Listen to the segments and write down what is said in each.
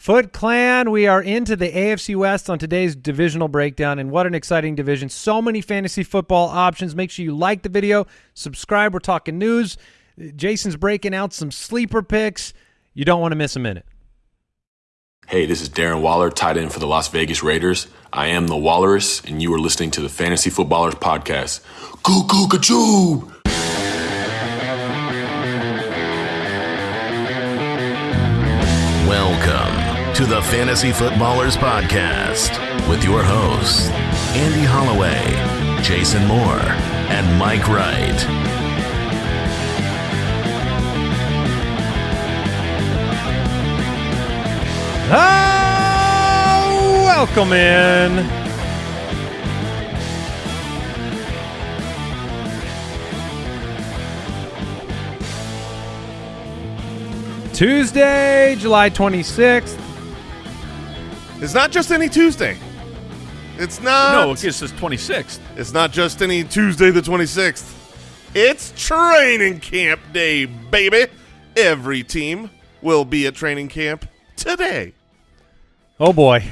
Foot Clan, we are into the AFC West on today's divisional breakdown, and what an exciting division. So many fantasy football options. Make sure you like the video, subscribe. We're talking news. Jason's breaking out some sleeper picks. You don't want to miss a minute. Hey, this is Darren Waller, tight end for the Las Vegas Raiders. I am the Walrus, and you are listening to the Fantasy Footballers Podcast. Goo goo Fantasy Footballers Podcast with your hosts, Andy Holloway, Jason Moore, and Mike Wright. Oh, welcome in. Tuesday, July 26th. It's not just any Tuesday. It's not. No, it's just 26th. It's not just any Tuesday the 26th. It's training camp day, baby. Every team will be at training camp today. Oh boy.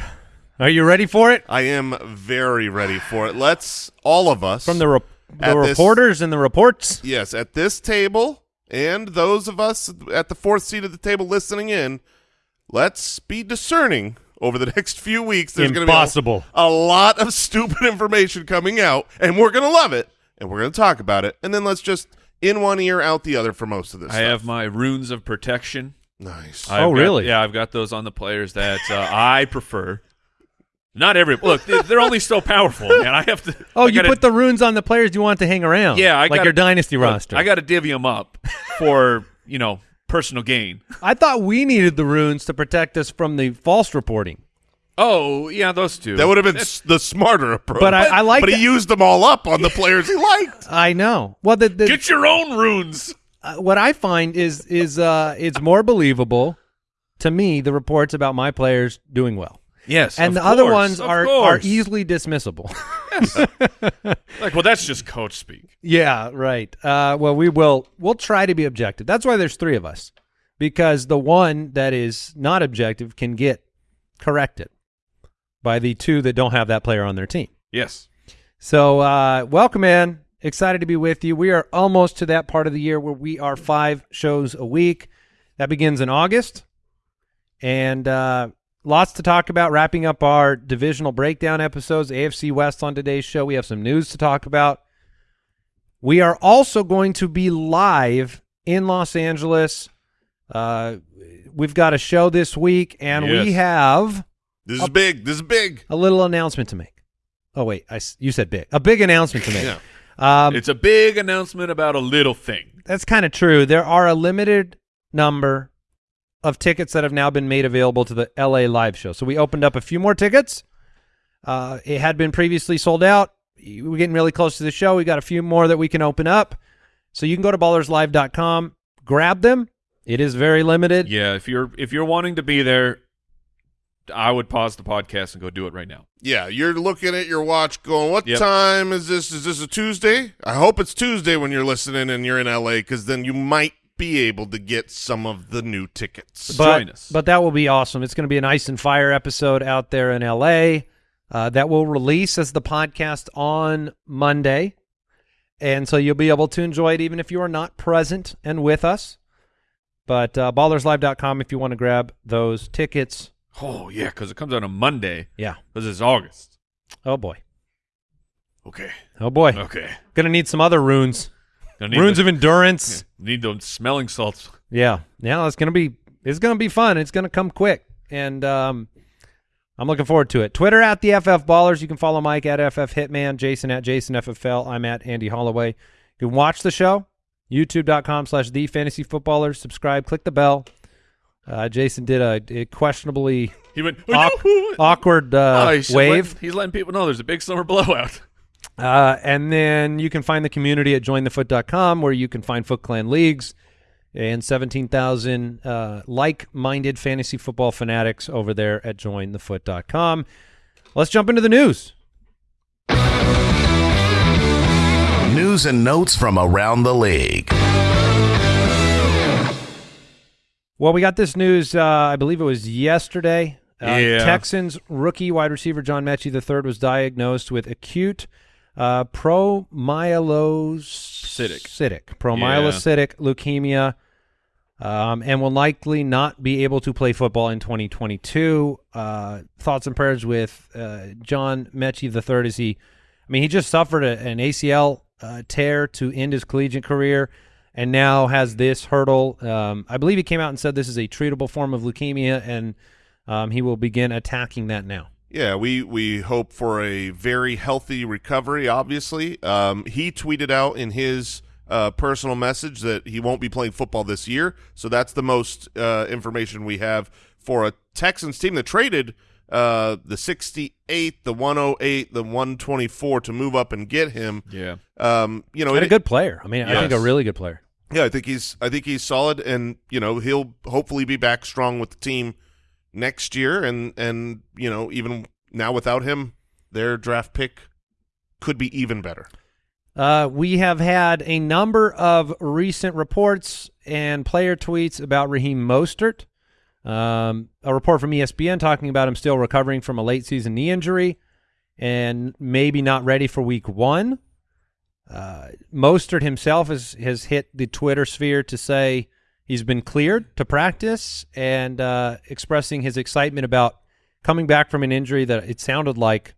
Are you ready for it? I am very ready for it. Let's all of us From the, re- the At this- reporters and the reports? yes, at this table and those of us at the fourth seat of the table listening in, let's be discerning over the next few weeks. There's going to be Impossible. a, a lot of stupid information coming out, and we're going to love it, and we're going to talk about it, and then let's just in one ear, out the other for most of this. I stuff. have my runes of protection. nice. I've Oh, got- really? Yeah, I've got those on the players that uh, I prefer. Not every look; they- they're only so powerful, man. I have to. Oh, I you gotta- put the runes on the players you want to hang around. yeah, I like gotta- your dynasty look, roster. I got to divvy them up for you know personal gain. I thought we needed the runes to protect us from the false reporting. Oh, yeah, those two. That would have been s- the smarter approach. But I- I like But he that- used them all up on the players he liked. I know. Well, the, the Get your own runes. uh, what I find is is uh, it's more believable to me the reports about my players doing well, Yes, and the other ones are are easily dismissible. like. Well, that's just coach speak. yeah, right. Uh, well, we will we'll try to be objective. That's why there's three of us because the one that is not objective can get corrected by the two that don't have that player on their team. Yes. So, uh, welcome in. Excited to be with you. We are almost to that part of the year where we are five shows a week. That begins in August. And uh, lots to talk about. Wrapping up our divisional breakdown episodes, AFC West on today's show. We have some news to talk about. We are also going to be live in Los Angeles. Uh, we've got a show this week, and we have This is big. This is big. a little announcement to make. Oh wait, I you said big. A big announcement to make. Yeah. Um, it's a big announcement about a little thing. that's kind of true. There are a limited number of tickets that have now been made available to the LA live show. So we opened up a few more tickets. Uh, it had been previously sold out. We're getting really close to the show. We got a few more that we can open up. So you can go to ballerslive.com, grab them. It is very limited. Yeah, if you're if you're wanting to be there, I would pause the podcast and go do it right now. Yeah, you're looking at your watch going, what Yep. time is this? Is this a Tuesday? I hope it's Tuesday when you're listening and you're in LA because then you might be able to get some of the new tickets. but, Join us. But that will be awesome. It's going to be an ice and fire episode out there in LA. Uh, that will release as the podcast on Monday. And so you'll be able to enjoy it even if you are not present and with us. But uh, ballerslive.com if you want to grab those tickets. Oh yeah, because it comes out on Monday. Yeah. Because it's August. Oh, boy. Okay. Oh, boy. Okay. Going to need some other runes. Runes the- of endurance. need those smelling salts. Yeah, yeah, it's gonna be it's gonna be fun. It's gonna come quick, and um, I'm looking forward to it. Twitter at the FF Ballers. You can follow Mike at FF Hitman, Jason at Jason FFL. I'm at Andy Holloway. You can watch the show. YouTube.com slash the Fantasy Footballers. Subscribe. Click the bell. Uh, Jason did a, a questionably He went awk- awkward uh, Oh, he's wave. Letting, he's letting people know there's a big summer blowout. Uh, and then you can find the community at jointhefoot.com where you can find Foot Clan leagues and 17,000 uh, like-minded fantasy football fanatics over there at jointhefoot.com. Let's jump into the news. News and notes from around the league. Well, we got this news. Uh, I believe it was yesterday. Uh, Yeah. Texans rookie wide receiver John Metchie III was diagnosed with acute uh, promyelocytic Cytic. promyelocytic leukemia, um, and will likely not be able to play football in 2022. Uh, thoughts and prayers with uh, John Metchie III as he, I mean, he just suffered a, an ACL uh, tear to end his collegiate career and now has this hurdle. Um, I believe he came out and said this is a treatable form of leukemia, and um, he will begin attacking that now. Yeah, we we hope for a very healthy recovery. Obviously, um, he tweeted out in his uh, personal message that he won't be playing football this year. So that's the most uh, information we have for a Texans team that traded uh, the 68, the 108, the 124 to move up and get him. Yeah. Um, you know, And a good player. I mean, I think a really good player. Yeah, I think he's I think he's solid, and you know he'll hopefully be back strong with the team next year, and and you know even now without him, their draft pick could be even better. Uh, we have had a number of recent reports and player tweets about Raheem Mostert. Um, a report from ESPN talking about him still recovering from a late season knee injury and maybe not ready for week one. Uh, Mostert himself has, has hit the Twitter sphere to say he's been cleared to practice and uh, expressing his excitement about coming back from an injury that it sounded like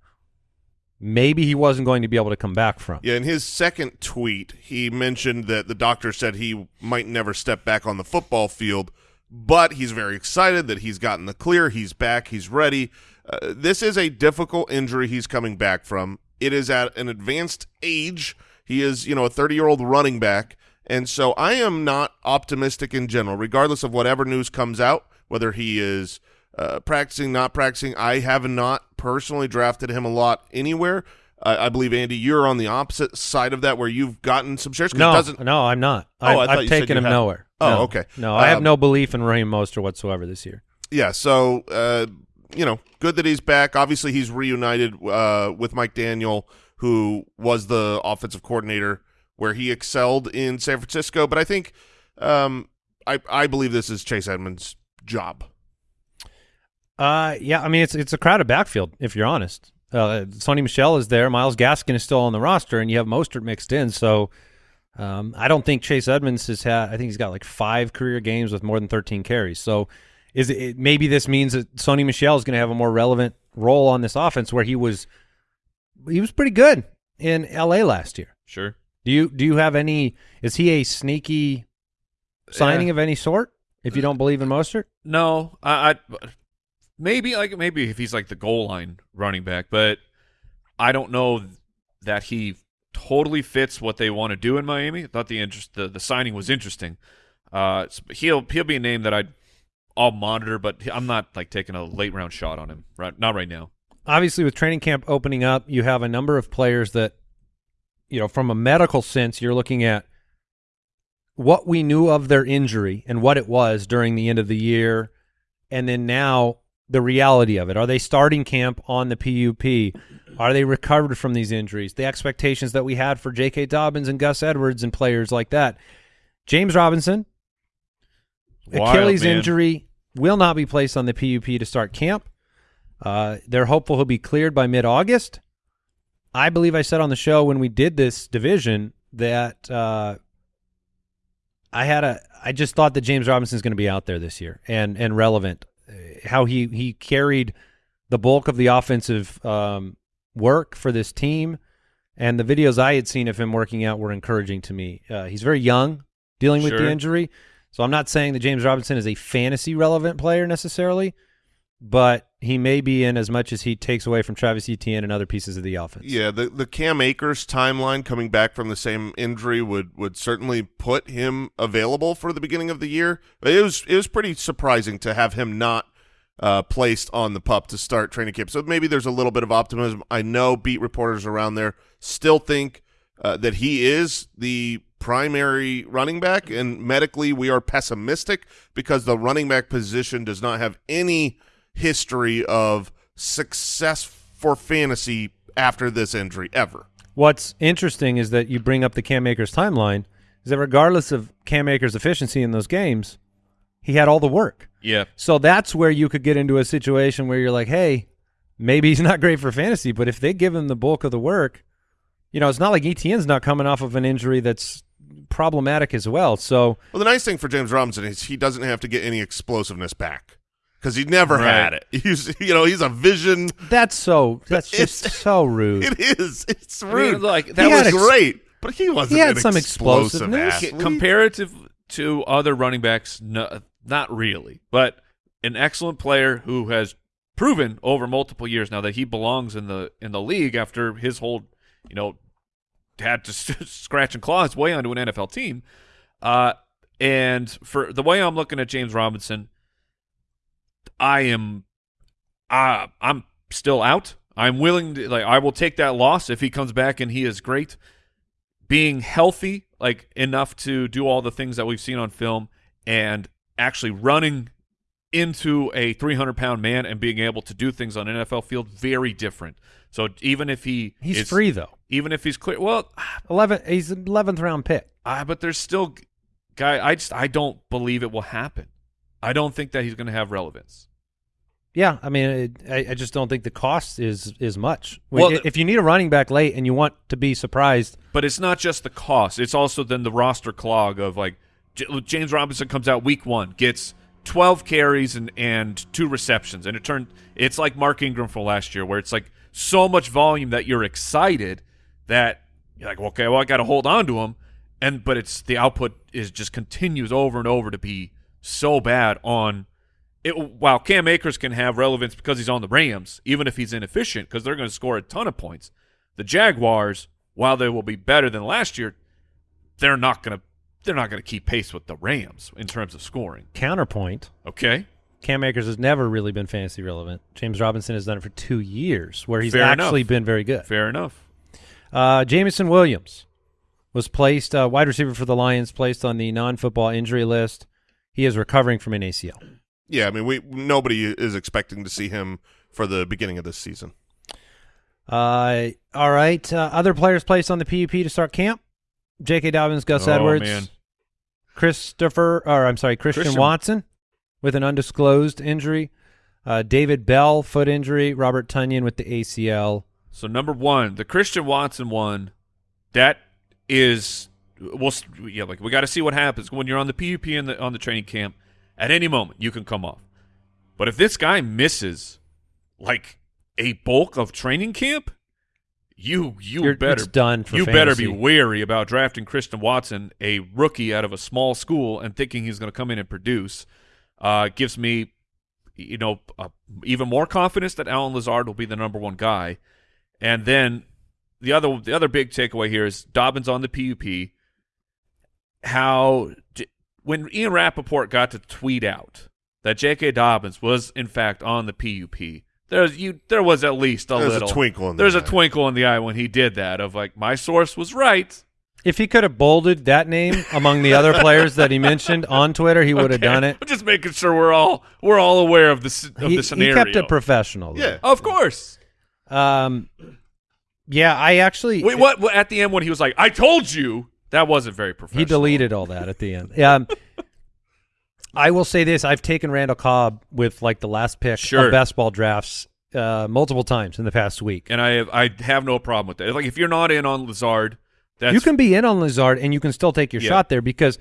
maybe he wasn't going to be able to come back from. Yeah, in his second tweet, he mentioned that the doctor said he might never step back on the football field, but he's very excited that he's gotten the clear. He's back. He's ready. Uh, this is a difficult injury he's coming back from. It is at an advanced age. He is, you know, a 30-year-old running back. And so I am not optimistic in general, regardless of whatever news comes out, whether he is uh, practicing, not practicing. I have not personally drafted him a lot anywhere. I I believe Andy, you're on the opposite side of that, where you've gotten some shares. No, no, I'm not. Oh, I I've taken him had. nowhere. Oh, No. okay. No, I have Um, no belief in Raheem Mostert whatsoever this year. yeah. So, uh, you know, good that he's back. Obviously, he's reunited uh, with Mike McDaniel, who was the offensive coordinator where he excelled in San Francisco. But I think, um, I I believe this is Chase Edmonds' job. Uh, yeah, I mean it's it's a crowded backfield if you're honest. Uh, Sony Michel is there, Myles Gaskin is still on the roster, and you have Mostert mixed in. So, um, I don't think Chase Edmonds has had. I think he's got like five career games with more than 13 carries. So, is it, maybe this means that Sony Michel is going to have a more relevant role on this offense where he was he was pretty good in L.A. last year. Sure. Do you do you have any? Is he a sneaky signing Yeah. of any sort? If you don't believe in Mostert, No, I, I maybe like maybe if he's like the goal line running back, but I don't know that he totally fits what they want to do in Miami. I thought the interest the, the signing was interesting. Uh, he'll he'll be a name that I I'll monitor, but I'm not like taking a late round shot on him right not right now. obviously with training camp opening up, you have a number of players that, you know, from a medical sense, you're looking at what we knew of their injury and what it was during the end of the year, and then now the reality of it. Are they starting camp on the PUP? Are they recovered from these injuries? The expectations that we had for J.K. Dobbins and Gus Edwards and players like that. James Robinson, Wild, Achilles man. injury will not be placed on the PUP to start camp. Uh, they're hopeful he'll be cleared by mid-August. I believe I said on the show when we did this division that uh, I had a. I just thought that James Robinson's going to be out there this year and and relevant. How he he carried the bulk of the offensive um, work for this team, and the videos I had seen of him working out were encouraging to me. Uh, he's very young, dealing with the injury, so I'm not saying that James Robinson is a fantasy relevant player necessarily, but he may be in as much as he takes away from Travis Etienne and other pieces of the offense. Yeah, the the Cam Akers timeline coming back from the same injury would would certainly put him available for the beginning of the year. It was it was pretty surprising to have him not uh, placed on the pup to start training camp. So maybe there's a little bit of optimism. I know beat reporters around there still think uh, that he is the primary running back, and medically we are pessimistic because the running back position does not have any history of success for fantasy after this injury ever. What's interesting is that you bring up the Cam Akers timeline is that regardless of Cam Akers' efficiency in those games, he had all the work. Yeah. So that's where you could get into a situation where you're like, hey, maybe he's not great for fantasy, but if they give him the bulk of the work, you know, it's not like Etienne's not coming off of an injury that's problematic as well. So Well, the nice thing for James Robinson is he doesn't have to get any explosiveness back because he never Right. had it. He's, you know, he's a vision. that's so that's It's- just so rude. It is. It's I mean, rude. like that that He was ex- great, but he wasn't. he had an some explosive explosiveness. athlete. comparative to other running backs, no, not really, but an excellent player who has proven over multiple years now that he belongs in the in the league after his whole, you know, had to scratch and claw his way onto an NFL team. Uh, and for the way I'm looking at James Robinson, I am, uh, I'm still out. I'm willing to like I will take that loss if he comes back and he is great. Being healthy, like enough to do all the things that we've seen on film, and actually running into a 300 pound man and being able to do things on an NFL field, very different. So even if he He's is- free though. even if he's clear, well, Eleven. He's eleventh round pick. uh, but there's still guy. I just I don't believe it will happen. I don't think that he's going to have relevance. Yeah, I mean, it, I, I just don't think the cost is is much. Well, if you need a running back late and you want to be surprised, But it's not just the cost; it's also then the roster clog of like J- James Robinson comes out week one, gets 12 carries and and two receptions, and it turned it's like Mark Ingram from last year, where it's like so much volume that you're excited that you're like, okay, well I got to hold on to him, and but it's the output is just continues over and over to be so bad on. It, while Cam Akers can have relevance because he's on the Rams, even if he's inefficient, because they're going to score a ton of points. The Jaguars, while they will be better than last year, they're not going to they're not going to keep pace with the Rams in terms of scoring. counterpoint. Okay, Cam Akers has never really been fantasy relevant. James Robinson has done it for two years, where he's Fair actually enough. been very good. fair enough. Uh, Jameson Williams was placed uh, wide receiver for the Lions, placed on the non-football injury list. He is recovering from an ACL. Yeah, I mean, we nobody is expecting to see him for the beginning of this season. Uh, all right. Uh, other players placed on the PUP to start camp: J.K. Dobbins, Gus Oh, Edwards, man. Christopher, or I'm sorry, Christian, Christian. Watson with an undisclosed injury. Uh, David Bell, foot injury. Robert Tonyan with the ACL. So number one, the Christian Watson one, that is we'll yeah like we got to see what happens when you're on the PUP and the on the training camp. At any moment, you can come off. But if this guy misses like a bulk of training camp, you you You're- better it's done for you better be wary about drafting Christian Watson, a rookie out of a small school, and thinking he's going to come in and produce. Uh, gives me, you know, uh, even more confidence that Allen Lazard will be the number one guy. And then the other the other big takeaway here is Dobbins on the PUP. How when Ian Rapoport got to tweet out that J.K. Dobbins was in fact on the PUP, there's you there was at least a There's a little twinkle in the there's eye. a twinkle in the eye when he did that of like my source was right. If he could have bolded that name among the other players that he mentioned on Twitter, he would have Okay. done it. I'm just making sure we're all we're all aware of the of He, the he scenario. kept it professional. though. Yeah. of course. Um, yeah, I actually Wait, what, what? At the end, when he was like, "I told you," that wasn't very professional. He deleted all that at the end. Yeah. Um, I will say this: I've taken Randall Cobb with like the last pick Sure. of best ball drafts uh, multiple times in the past week. and I have I have no problem with that. Like, if you're not in on Lazard, that's you can be in on Lazard and you can still take your Yeah. shot there because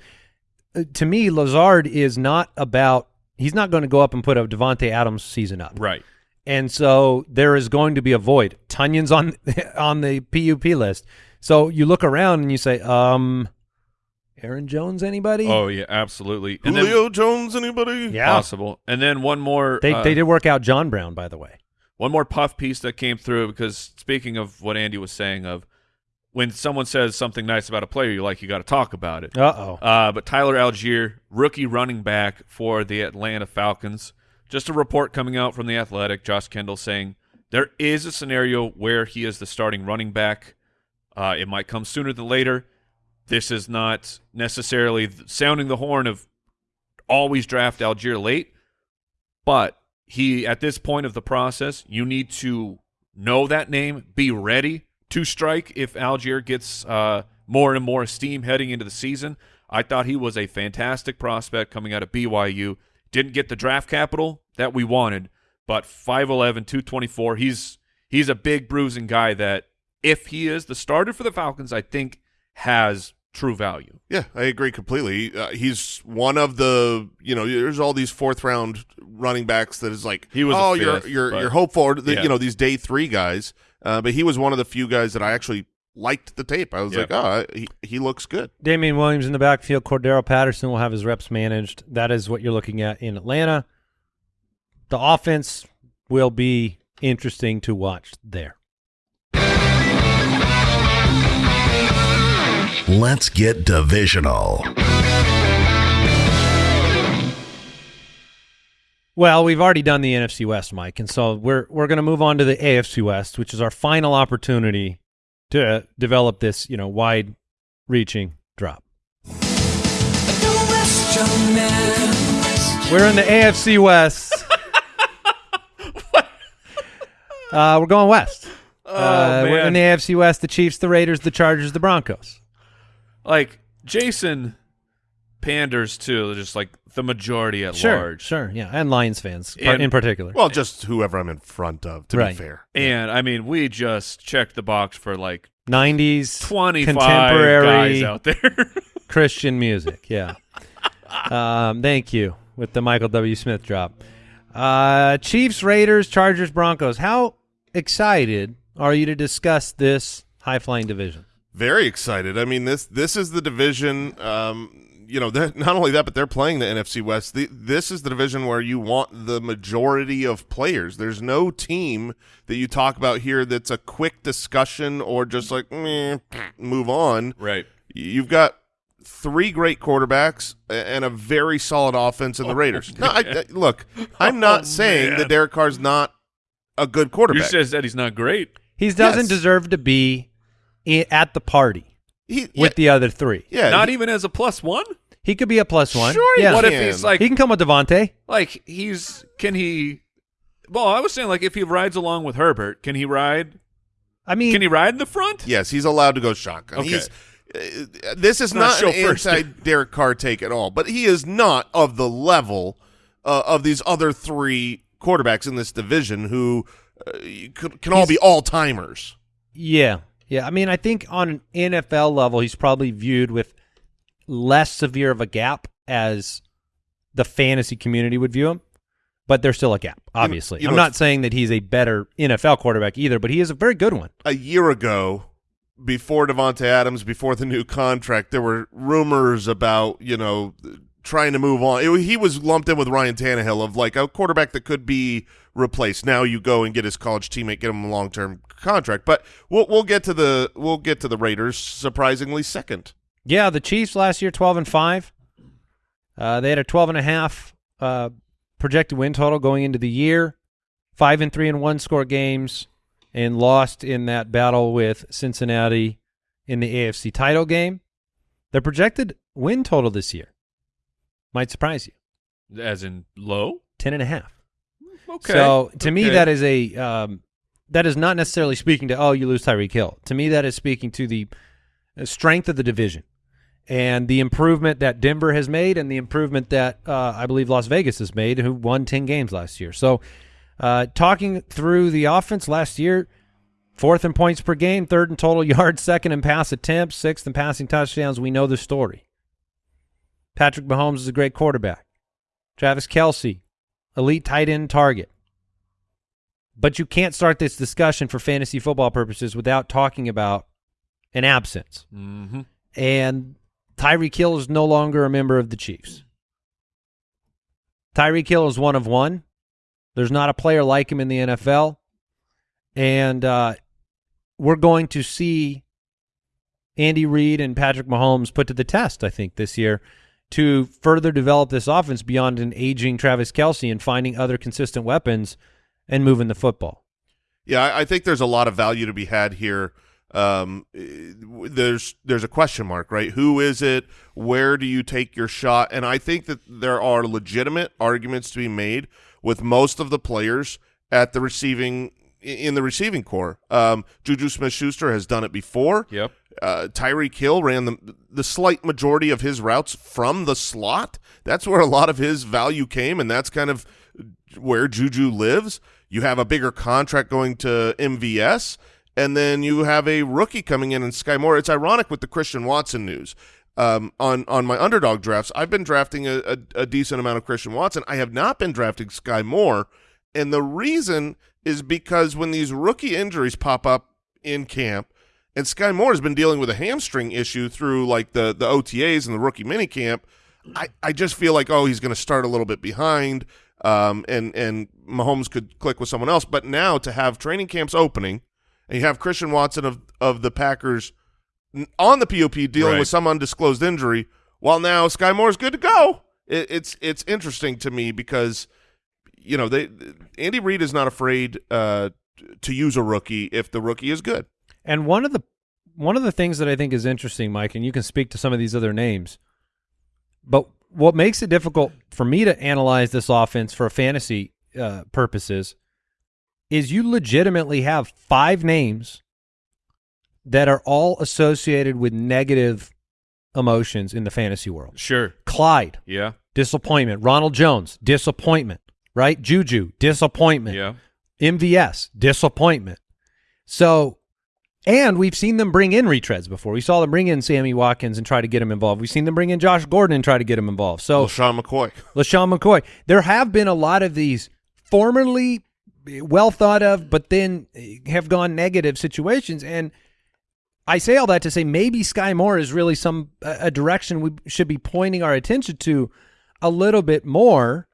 uh, to me, Lazard is not about. He's not going to go up and put a Davante Adams season up, right. and so there is going to be a void. Tonyan's on on the PUP list, so you look around and you say, um, Aaron Jones, anybody? Oh yeah, absolutely. And then Jones, anybody? yeah. possible. And then one more. They uh, they did work out John Brown, by the way. one more puff piece that came through because speaking of what Andy was saying of when someone says something nice about a player you like, you got to talk about it. Uh oh. Uh, but Tyler Allgeier, rookie running back for the Atlanta Falcons. Just a report coming out from the Athletic, Josh Kendall saying there is a scenario where he is the starting running back. Uh, it might come sooner than later. This is not necessarily sounding the horn of always draft Allgeier late, but he at this point of the process, you need to know that name, be ready to strike if Allgeier gets uh, more and more steam heading into the season. I thought he was a fantastic prospect coming out of BYU. Didn't get the draft capital that we wanted, but 5'11", 224. He's he's a big bruising guy that if he is the starter for the Falcons, I think has true value. Yeah, I agree completely. Uh, he's one of the you know there's all these fourth round running backs that is like He was a oh you're you're but- you're hopeful the, Yeah. you know these day three guys, uh, but he was one of the few guys that I actually liked the tape. I was Yeah. like oh he he looks good. Damien Williams in the backfield. Cordarrelle Patterson will have his reps managed. That is what you're looking at in Atlanta. The offense will be interesting to watch there. Let's get divisional. Well, we've already done the NFC West, Mike, and so we're we're going to move on to the AFC West, which is our final opportunity to develop this, you know, wide-reaching drop. We're in the AFC West. uh, we're going west. uh, we're in the AFC West. The Chiefs, the Raiders, the Chargers, the Broncos. Like Jason panders to just like the majority at Sure, large. sure, yeah, and Lions fans And- in particular. Well, just whoever I'm in front of to Right. be fair. And I mean, we just checked the box for like 90s 25 contemporary guys out there. Christian music. Yeah. um, thank you with the Michael W. Smith drop. Uh, Chiefs, Raiders, Chargers, Broncos. How excited are you to discuss this high flying division? Very excited. I mean this this is the division. Um, you know, they're- not only that, but they're playing the NFC West. The, this is the division where you want the majority of players. There's no team that you talk about here that's a quick discussion or just like meh, move on. right. You've got three great quarterbacks and a very solid offense in the Raiders. No, I, I- look, I'm not Oh, saying man. that Derek Carr's not a good quarterback. just said that he's not great. He doesn't Yes. deserve to be i- at the party he, with the other three. yeah, not he- even as a plus one. He could be a plus one. Sure he yeah. What can. if he's like he can come with Davante. like he's can he? Well, I was saying like if he rides along with Herbert, can he ride? I mean, Can he ride in the front? Yes, he's allowed to go shotgun. Okay. He's, uh, this is Not not, an chauffeur stick. anti Derek Carr take at all, but he is not of the level uh, of these other three quarterbacks in this division who uh, can, can all be all timers. Yeah. Yeah. I mean, I think on an NFL level, he's probably viewed with less severe of a gap as the fantasy community would view him, but there's still a gap, obviously. you know, I'm not saying that he's a better NFL quarterback either, but he is a very good one. A year ago, before Davante Adams, before the new contract, there were rumors about you know trying to move on. It- he was lumped in with Ryan Tannehill of like a quarterback that could be replaced. Now you go and get his college teammate, get him a long term contract. But we'll we'll get to the we'll get to the Raiders. Surprisingly, second. Yeah, the Chiefs last year 12 and 5. Uh, they had a 12 and a half uh, projected win total going into the year. 5 and 3 and 1 score games and lost in that battle with Cincinnati in the AFC title game. Their projected win total this year might surprise you. As in low. 10 and a half. Okay. So to me, that is a um, that is not necessarily speaking to oh you lose Tyreek Hill. To me, that is speaking to the uh, strength of the division and the improvement that Denver has made and the improvement that uh, I believe Las Vegas has made, who won ten games last year. So uh, talking through the offense last year, fourth in points per game, third in total yards, second in pass attempts, sixth in passing touchdowns. We know the story. Patrick Mahomes is a great quarterback. Travis Kelce, elite tight end target. But you can't start this discussion for fantasy football purposes without talking about an absence. Mhm. And Tyreek Hill is no longer a member of the Chiefs. Tyreek Hill is one of one. There's not a player like him in the NFL. And uh, we're going to see Andy Reid and Patrick Mahomes put to the test, I think, this year to further develop this offense beyond an aging Travis Kelce and finding other consistent weapons and moving the football. Yeah, I, I think there's a lot of value to be had here. Um, eh, there's there's a question mark, right? Who is it? Where do you take your shot? And I think that there are legitimate arguments to be made with most of the players at the receiving in the receiving corps. Um, Juju Smith-Schuster has done it before. Yep. Uh, Tyreek Hill ran the the slight majority of his routes from the slot. That's where a lot of his value came, and that's kind of where Juju lives. You have a bigger contract going to MVS, and then you have a rookie coming in in Skyy Moore. It's ironic with the Christian Watson news. Um, on on my underdog drafts, I've been drafting a, a, a decent amount of Christian Watson. I have not been drafting Skyy Moore, and the reason is because when these rookie injuries pop up in camp, and Skyy Moore has been dealing with a hamstring issue through like the the OTAs and the rookie minicamp, I I just feel like oh he's going to start a little bit behind, um, and and Mahomes could click with someone else. But now to have training camps opening, and you have Christian Watson of of the Packers on the PUP dealing Right. with some undisclosed injury, while now Skyy Moore's good to go. It, it's it's interesting to me because you know they Andy Reid is not afraid uh, to use a rookie if the rookie is good. And one of the one of the things that I think is interesting, Mike, and you can speak to some of these other names, but what makes it difficult for me to analyze this offense for fantasy uh, purposes is you legitimately have five names that are all associated with negative emotions in the fantasy world. Sure. Clyde, Yeah. disappointment. Ronald Jones, disappointment. Right? Juju, disappointment. Yeah. MVS, disappointment. So, and we've seen them bring in retreads before. We saw them bring in Sammy Watkins and try to get him involved. We've seen them bring in Josh Gordon and try to get him involved. So, LeSean McCoy. LeSean McCoy. There have been a lot of these formerly well thought of, but then have gone negative situations. And I say all that to say maybe Skyy Moore is really some a a direction we should be pointing our attention to a little bit more.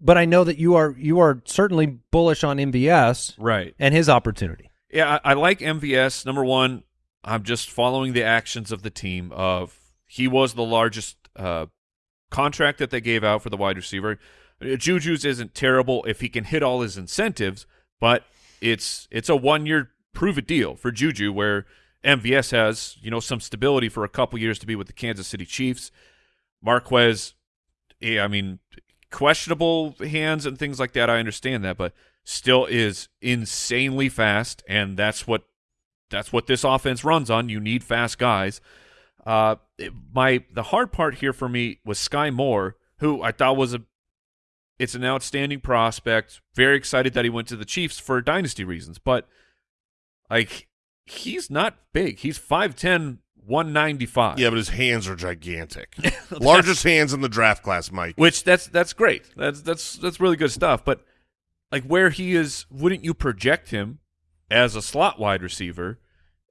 But I know that you are you are certainly bullish on MVS Right. and his opportunity. Yeah, I, I like MVS. Number one, I'm just following the actions of the team. Of he was the largest uh, contract that they gave out for the wide receiver. Uh, Juju's isn't terrible if he can hit all his incentives, but it's it's a one year prove it deal for Juju where MVS has you know some stability for a couple years to be with the Kansas City Chiefs. Marquez, yeah, I mean questionable hands and things like that. I understand that, but still is insanely fast, and that's what that's what this offense runs on. You need fast guys. Uh, it- my the hard part here for me was Skyy Moore, who I thought was a it's an outstanding prospect. Very excited that he went to the Chiefs for dynasty reasons, but like he's not big. He's 5'10", 195. Yeah, but his hands are gigantic. Largest hands in the draft class, Mike. which that's that's great. That's that's that's really good stuff. But like where he is, wouldn't you project him as a slot wide receiver?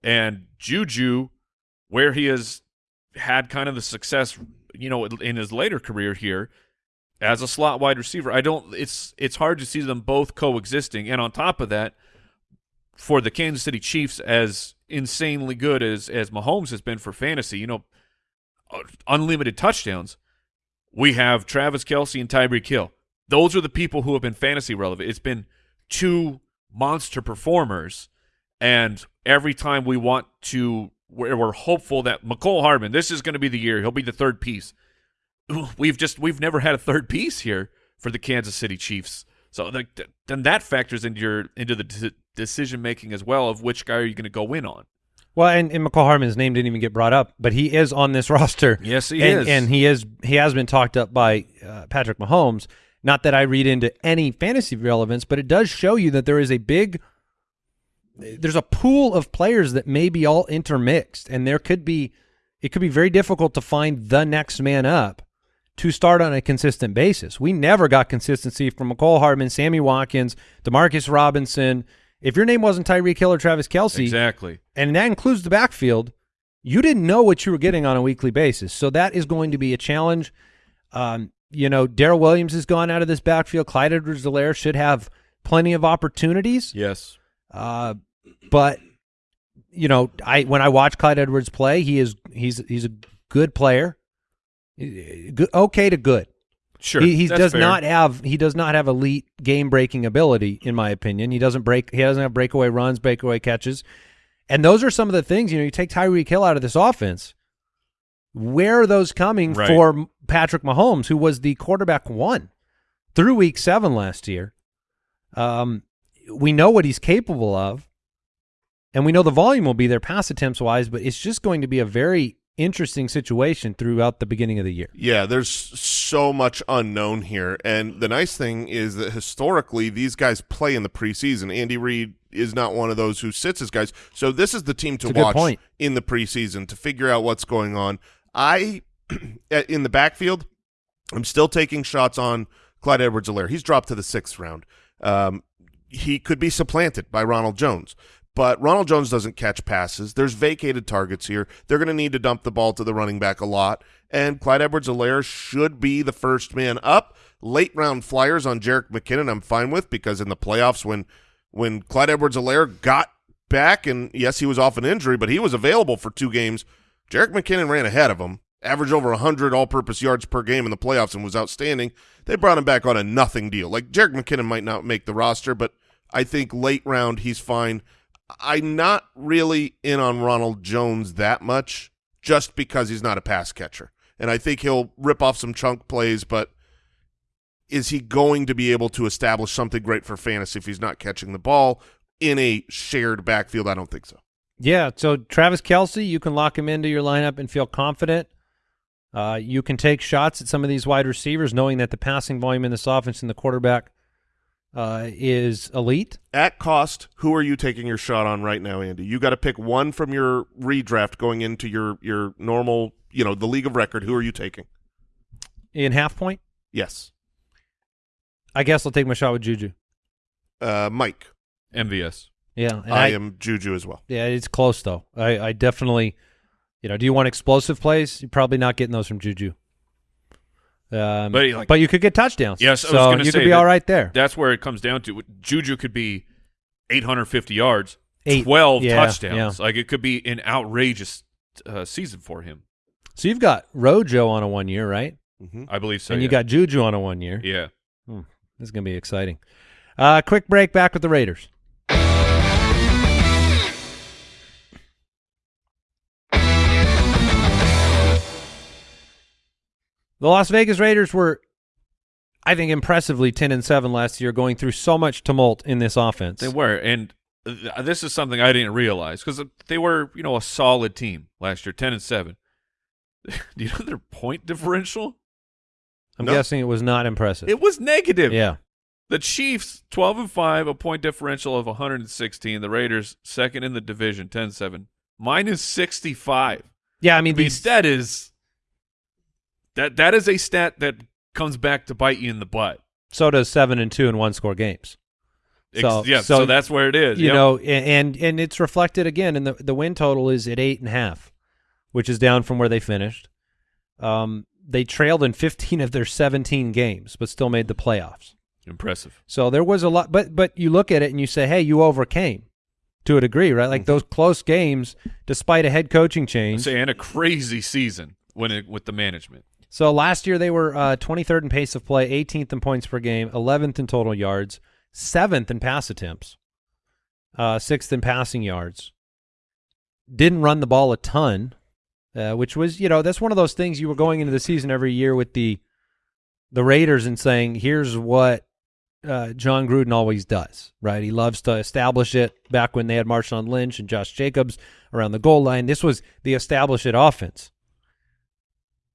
And Juju, where he has had kind of the success, you know, in his later career here as a slot wide receiver, I don't. It's it's hard to see them both coexisting. And on top of that, for the Kansas City Chiefs, as insanely good as as Mahomes has been for fantasy, you know, uh, unlimited touchdowns we have Travis Kelce and Tyreek Hill. Those are the people who have been fantasy relevant. It's been two monster performers, and every time we want to, we're, we're hopeful that Mecole Hardman, this is going to be the year. He'll be the third piece. We've just we've never had a third piece here for the Kansas City Chiefs. So like, th- then that factors into your into the de- decision making as well of which guy are you going to go in on. Well, and, and Mecole Hardman's name didn't even get brought up, but he is on this roster. Yes, he and, is. and he is he has been talked up by uh, Patrick Mahomes. Not that I read into any fantasy relevance, but it does show you that there is a big there's a pool of players that may be all intermixed, and there could be it could be very difficult to find the next man up to start on a consistent basis. We never got consistency from Mecole Hardman, Sammy Watkins, Demarcus Robinson. If your name wasn't Tyreek Hill or Travis Kelce, Exactly. and that includes the backfield, you didn't know what you were getting on a weekly basis. So that is going to be a challenge. Um, you know, Darrel Williams has gone out of this backfield. Clyde Edwards-Helaire should have plenty of opportunities. Yes. Uh, but you know, I when I watch Clyde Edwards play, he is he's he's a good player. Good, okay to good. Sure. He, he does fair. not have he does not have elite game breaking ability, in my opinion. He doesn't break. He doesn't have breakaway runs, breakaway catches, and those are some of the things. You know, you take Tyreek Hill out of this offense. Where are those coming Right. for Patrick Mahomes, who was the quarterback one through Week Seven last year? Um, we know what he's capable of, and we know the volume will be there pass attempts wise, but it's just going to be a very interesting situation throughout the beginning of the year. Yeah, there's so much unknown here. And the nice thing is that historically these guys play in the preseason. Andy Reid is not one of those who sits his guys. So this is the team to It's a good watch point. in the preseason to figure out what's going on. I in the backfield, I'm still taking shots on Clyde Edwards-Helaire. He's dropped to the sixth round. Um, he could be supplanted by Ronald Jones. But Ronald Jones doesn't catch passes. There's vacated targets here. They're going to need to dump the ball to the running back a lot. And Clyde Edwards-Helaire should be the first man up. Late round flyers on Jerick McKinnon I'm fine with because in the playoffs when when Clyde Edwards-Helaire got back and yes, he was off an injury, but he was available for two games. Jerick McKinnon ran ahead of him, averaged over 100 all-purpose yards per game in the playoffs and was outstanding. They brought him back on a nothing deal. Like Jerick McKinnon might not make the roster, but I think late round he's fine. I'm not really in on Ronald Jones that much just because he's not a pass catcher. And I think he'll rip off some chunk plays, but is he going to be able to establish something great for fantasy if he's not catching the ball in a shared backfield? I don't think so. Yeah, so Travis Kelce, you can lock him into your lineup and feel confident. Uh, you can take shots at some of these wide receivers, knowing that the passing volume in this offense and the quarterback uh, is elite. At cost, who are you taking your shot on right now, Andy? You got to pick one from your redraft going into your your normal, you know, the league of record. Who are you taking? In half point, Yes, I guess I'll take my shot with Juju. uh, Mike. MVS. Yeah, and I, am Juju as well. Yeah, it's close though. I, I definitely, you know, do you want explosive plays? You're probably not getting those from Juju. Um, But, like- but you could get touchdowns. Yes, I was so you say could be that- all right there. That's where it comes down to. Juju could be 850 yards, Eight. 12 Yeah, touchdowns. Like it could be an outrageous uh, season for him. So you've got Rojo on a one year, right? hmm I believe so. and you yeah. got Juju on a one year. yeah. This is going to be exciting. Uh, quick break back with the Raiders. The Las Vegas Raiders were, I think, impressively 10 and 7 last year, going through so much tumult in this offense. They were, and th- this is something I didn't realize because they were, you know, a solid team last year, ten and seven. Do you know their point differential? I'm No. guessing it was not impressive. It was negative. yeah. The Chiefs, twelve and five, a point differential of 116. The Raiders, second in the division, 10-7, minus 65. Yeah, I mean, I mean, these, that is that that is a stat that comes back to bite you in the butt. so does 7 and 2 in one score games. So- yeah, so so, that's where it is. you Yep. know, and and it's reflected again in the the win total is at eight and a half, which is down from where they finished. Um, they trailed in 15 of their 17 games, but still made the playoffs. impressive. So there was a lot, but but you look at it and you say, hey, you overcame to a degree, right? Like those close games, despite a head coaching change. And a crazy season when it with the management. So last year they were uh, 23rd in pace of play, 18th in points per game, 11th in total yards, seventh in pass attempts, uh, sixth in passing yards. Didn't run the ball a ton, uh, which was you know that's one of those things you were going into the season every year with the the Raiders and saying here's what uh, Jon Gruden always does, right? He loves to establish it. Back when they had Marshawn Lynch and Josh Jacobs around the goal line, this was the establish it offense.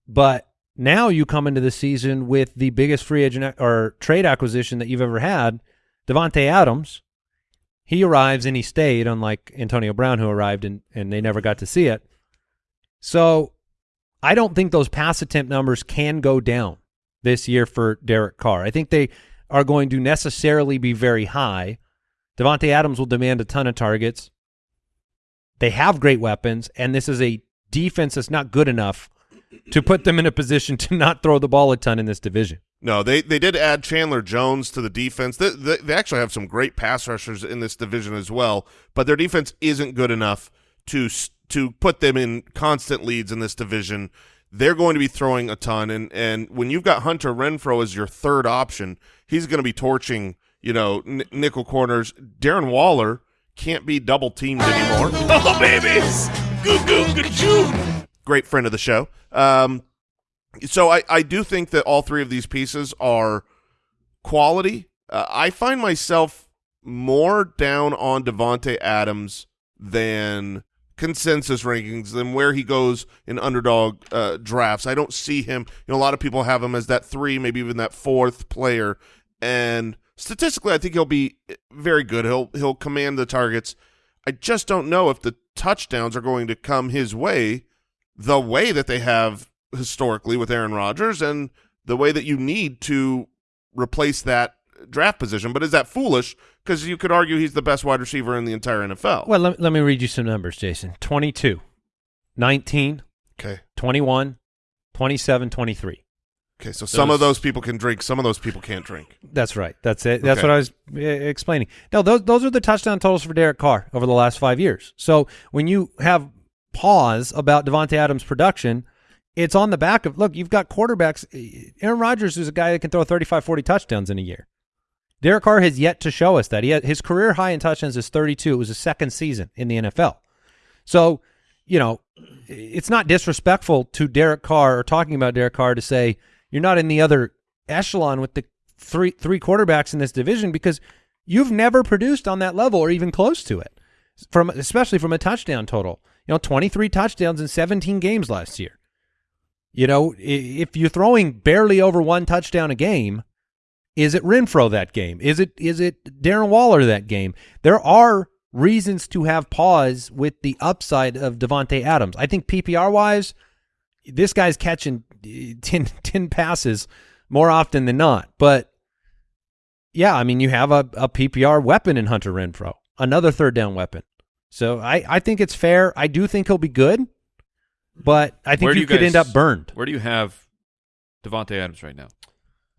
But now you come into the season with the biggest free agent or trade acquisition that you've ever had, Davante Adams. He arrives and he stayed, unlike Antonio Brown, who arrived and, and they never got to see it. So I don't think those pass attempt numbers can go down this year for Derek Carr. I think they are going to necessarily be very high. Davante Adams will demand a ton of targets. They have great weapons, and this is a defense that's not good enough to put them in a position to not throw the ball a ton in this division. No, they they did add Chandler Jones to the defense. They, they, they actually have some great pass rushers in this division as well, but their defense isn't good enough to to put them in constant leads in this division. They're going to be throwing a ton, and and when you've got Hunter Renfrow as your third option, he's going to be torching you know n- nickel corners. Darren Waller can't be double teamed anymore. Oh babies, goo goo goo great friend of the show. Um, so I, I do think that all three of these pieces are quality. Uh, I find myself more down on Davante Adams than consensus rankings than where he goes in underdog uh, drafts. I don't see him. You know, a lot of people have him as that three, maybe even that fourth player. And statistically, I think he'll be very good. He'll he'll command the targets. I just don't know if the touchdowns are going to come his way the way that they have historically with Aaron Rodgers and the way that you need to replace that draft position. But is that foolish? Because you could argue he's the best wide receiver in the entire NFL. Well, let, let me read you some numbers, Jason. 22, 19, okay. 21, 27, 23. Okay, so some of those people can drink, some of those people can't drink. That's right. That's it. That's Okay. what I was uh, explaining. No, those those are the touchdown totals for Derek Carr over the last five years. So when you have pause about Davante Adams' production, it's on the back of look. You've got quarterbacks. Aaron Rodgers is a guy that can throw 35, 40 touchdowns in a year. Derek Carr has yet to show us that. He had, his career high in touchdowns is 32. It was his second season in the NFL. So, you know, it's not disrespectful to Derek Carr or talking about Derek Carr to say you're not in the other echelon with the three three quarterbacks in this division because you've never produced on that level or even close to it. From especially from a touchdown total. You know, 23 touchdowns in 17 games last year. You know, if you're throwing barely over one touchdown a game, is it Renfrow that game? Is it is it Darren Waller that game? There are reasons to have pause with the upside of Davante Adams. I think PPR wise, this guy's catching eh, 10, 10 passes more often than not. But yeah, I mean, you have a, a PPR weapon in Hunter Renfrow, another third down weapon. So I, I think it's fair. I do think he'll be good, but I think Where you, you could end up burned. Where do you have Davante Adams right now?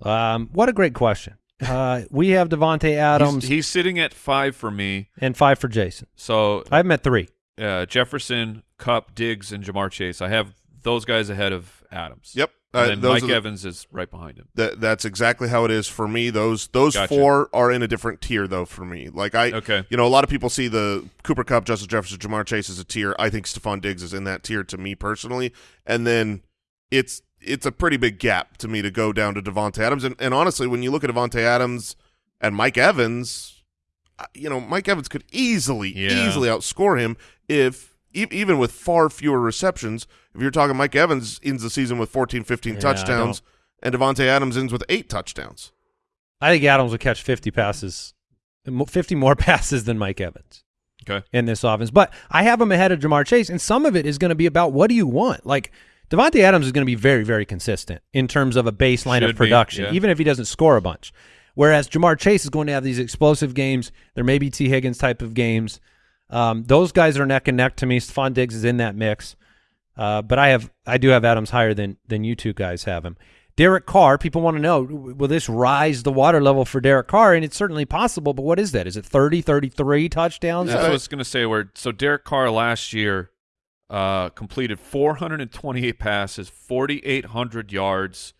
Um, what a great question. Uh, we have Davante Adams He's, he's sitting at five for me. and five for Jason. So I have him at three. uh, Jefferson, Kupp, Diggs, and Ja'Marr Chase. I have those guys ahead of Adams. Yep. And Uh, then Mike the- Evans is right behind him. That that's exactly how it is for me. Those those Gotcha. four are in a different tier though for me. Like I Okay. you know, a lot of people see the Cooper Kupp, Justin Jefferson, Ja'Marr Chase as a tier. I think Stefon Diggs is in that tier to me personally. And then it's it's a pretty big gap to me to go down to Davante Adams. And, and honestly, when you look at Davante Adams and Mike Evans, you know, Mike Evans could easily, Yeah. easily outscore him if e- even with far fewer receptions. If you're talking Mike Evans ends the season with 14, 15 Yeah, touchdowns, and Davante Adams ends with eight touchdowns. I think Adams will catch 50 passes, 50 more passes than Mike Evans Okay. in this offense. But I have him ahead of Ja'Marr Chase, and some of it is going to be about what do you want? Like Davante Adams is going to be very, very consistent in terms of a baseline Should of be, production, yeah. even if he doesn't score a bunch. Whereas Ja'Marr Chase is going to have these explosive games. There may be Tee Higgins type of games. Um, those guys are neck and neck to me. Stefon Diggs is in that mix. Uh, but I have I do have Adams higher than than you two guys have him. Derek Carr, people want to know, will this rise the water level for Derek Carr? And it's certainly possible, but what is that? Is it 30, 33 touchdowns? That's what I was going to say. Where so Derek Carr last year uh, completed 428 passes, 4,800 yards.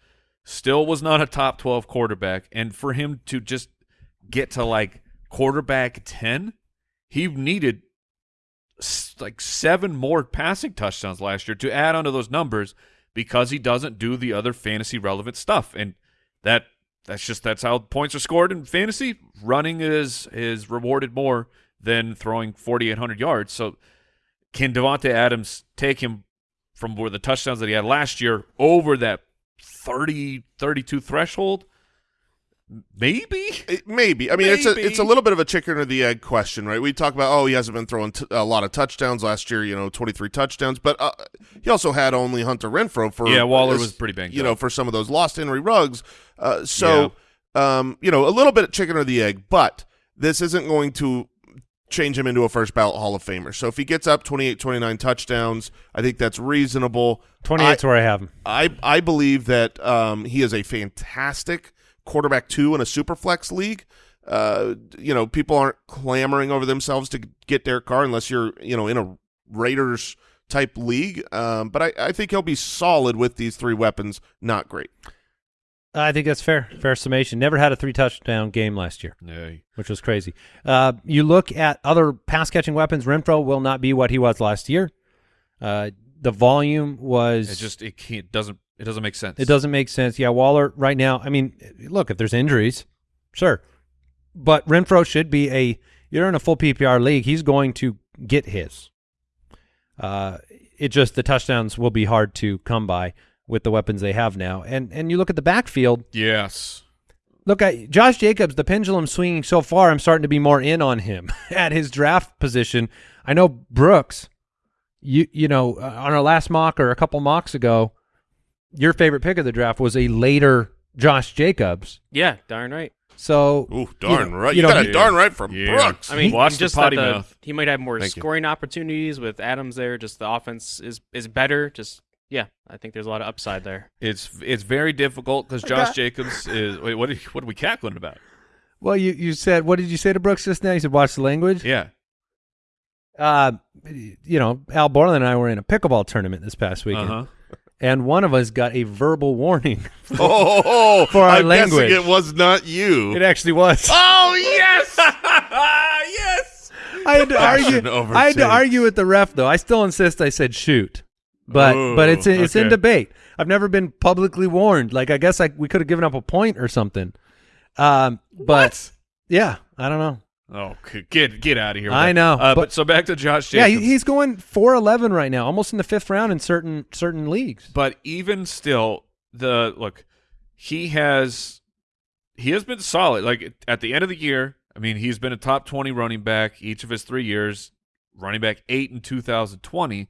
Still was not a top 12 quarterback, and for him to just get to like quarterback 10, he needed like seven more passing touchdowns last year to add onto those numbers because he doesn't do the other fantasy relevant stuff, and that that's just that's how points are scored in fantasy. Running is is rewarded more than throwing 4,800 yards. So can Davante Adams take him from where the touchdowns that he had last year over that 30 32 threshold? Maybe. It, maybe. I mean, it's a it's a little bit of a chicken or the egg question, right? We talk about oh, he hasn't been throwing t- a lot of touchdowns last year. You know, twenty three touchdowns, but uh, he also had only Hunter Renfrow for Yeah, Waller as- was pretty banged You know, for some of those lost Henry Ruggs. Uh, so, um, you know, a little bit of chicken or the egg, but this isn't going to change him into a first ballot Hall of Famer. So if he gets up 28, 29 touchdowns, I think that's reasonable. 28 is where I have him. I I believe that um, he is a fantastic quarterback two in a super flex league. Uh, you know, people aren't clamoring over themselves to get Derek Carr unless you're you know in a Raiders type league. Um, but I, I think he'll be solid with these three weapons. Not great. I think that's fair. Fair summation. Never had a three touchdown game last year, Yeah. which was crazy. Uh, you look at other pass catching weapons. Renfrow will not be what he was last year. Uh, the volume was It just it can't doesn't it doesn't make sense. It doesn't make sense. Yeah, Waller right now. I mean, look, if there's injuries, sure, but Renfrow should be a. You're in a full PPR league. He's going to get his. Uh, it just the touchdowns will be hard to come by with the weapons they have now. And and you look at the backfield. Yes. Look at Josh Jacobs. The pendulum swinging so far. I'm starting to be more in on him at his draft position. I know Brooks. You you know uh, on our last mock or a couple mocks ago, your favorite pick of the draft was a later Josh Jacobs. Yeah, darn right. So Ooh, darn you know, right. You You, know, got a darn right from Yeah. Brooks. I mean, Watch the just potty the, mouth. he might have more Thank you. scoring opportunities with Adams there. Just the offense is is better. Just yeah, I think there's a lot of upside there. It's it's very difficult because Josh Jacobs is. Wait, what? Are, what are we cackling about? well, you you said what did you say to Brooks just now? You said watch the language. Yeah. Uh, you know, Al Borland and I were in a pickleball tournament this past weekend, Uh-huh. And one of us got a verbal warning. oh, For our I'm language. guessing it was not you. it actually was. oh yes. yes. I had to Passion argue. I had to argue with the ref though. I still insist. I said shoot, but Ooh, but it's in, it's in debate. I've never been publicly warned. Like I guess like we could have given up a point or something. Um, but yeah, I don't know. Oh, get get out of here! I know, Uh, but, but- so back to Josh Yeah, Jacobs. he, he's going four eleven right now, almost in the fifth round in certain certain leagues. But even still, the look, he has he has been solid. Like at the end of the year, I mean, he's been a top twenty running back each of his three years. Running back eight in 2020.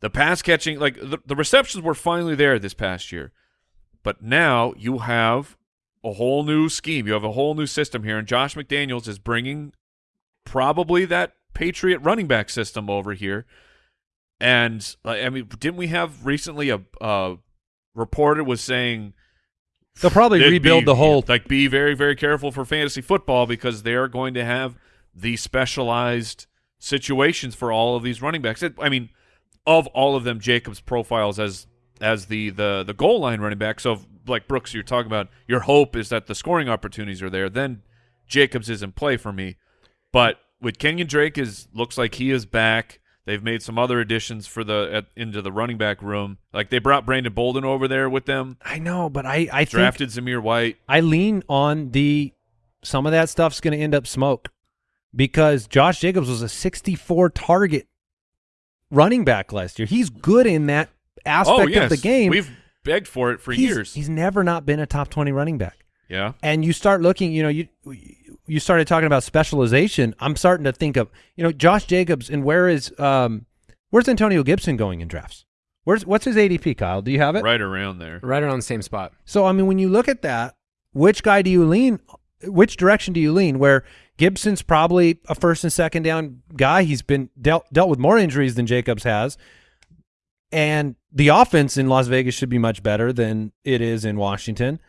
The pass catching, like the, the receptions were finally there this past year, but now you have a whole new scheme. You have a whole new system here, and Josh McDaniels is bringing probably that Patriot running back system over here. And uh, I mean, didn't we have recently a uh, reporter was saying They'll probably rebuild be- the whole. like be very very careful for fantasy football because they are going to have the specialized situations for all of these running backs. It, I mean, of all of them, Jacobs profiles as as the the the goal line running back. So, like Brooks, you're talking about your hope is that the scoring opportunities are there. Then Jacobs is in play for me. But with Kenyan Drake is looks like he is back. They've made some other additions for the at, into the running back room. Like they brought Brandon Bolden over there with them. I know, but I I think Drafted Zamir White. I lean on the some of that stuff's going to end up smoke because Josh Jacobs was a 64 target running back last year. He's good in that aspect oh yes, of the game. We've begged for it for he's, years. He's never not been a top 20 running back. yeah. And you start looking, you know, you you started talking about specialization. I'm starting to think of, you know, Josh Jacobs and where is um where's Antonio Gibson going in drafts? Where's what's his ADP, Kyle? Do you have it? Right around there. Right around the same spot. So I mean, when you look at that, which guy do you lean? Which direction do you lean? Where Gibson's probably a first and second down guy. He's been dealt dealt with more injuries than Jacobs has, and the offense in Las Vegas should be much better than it is in Washington.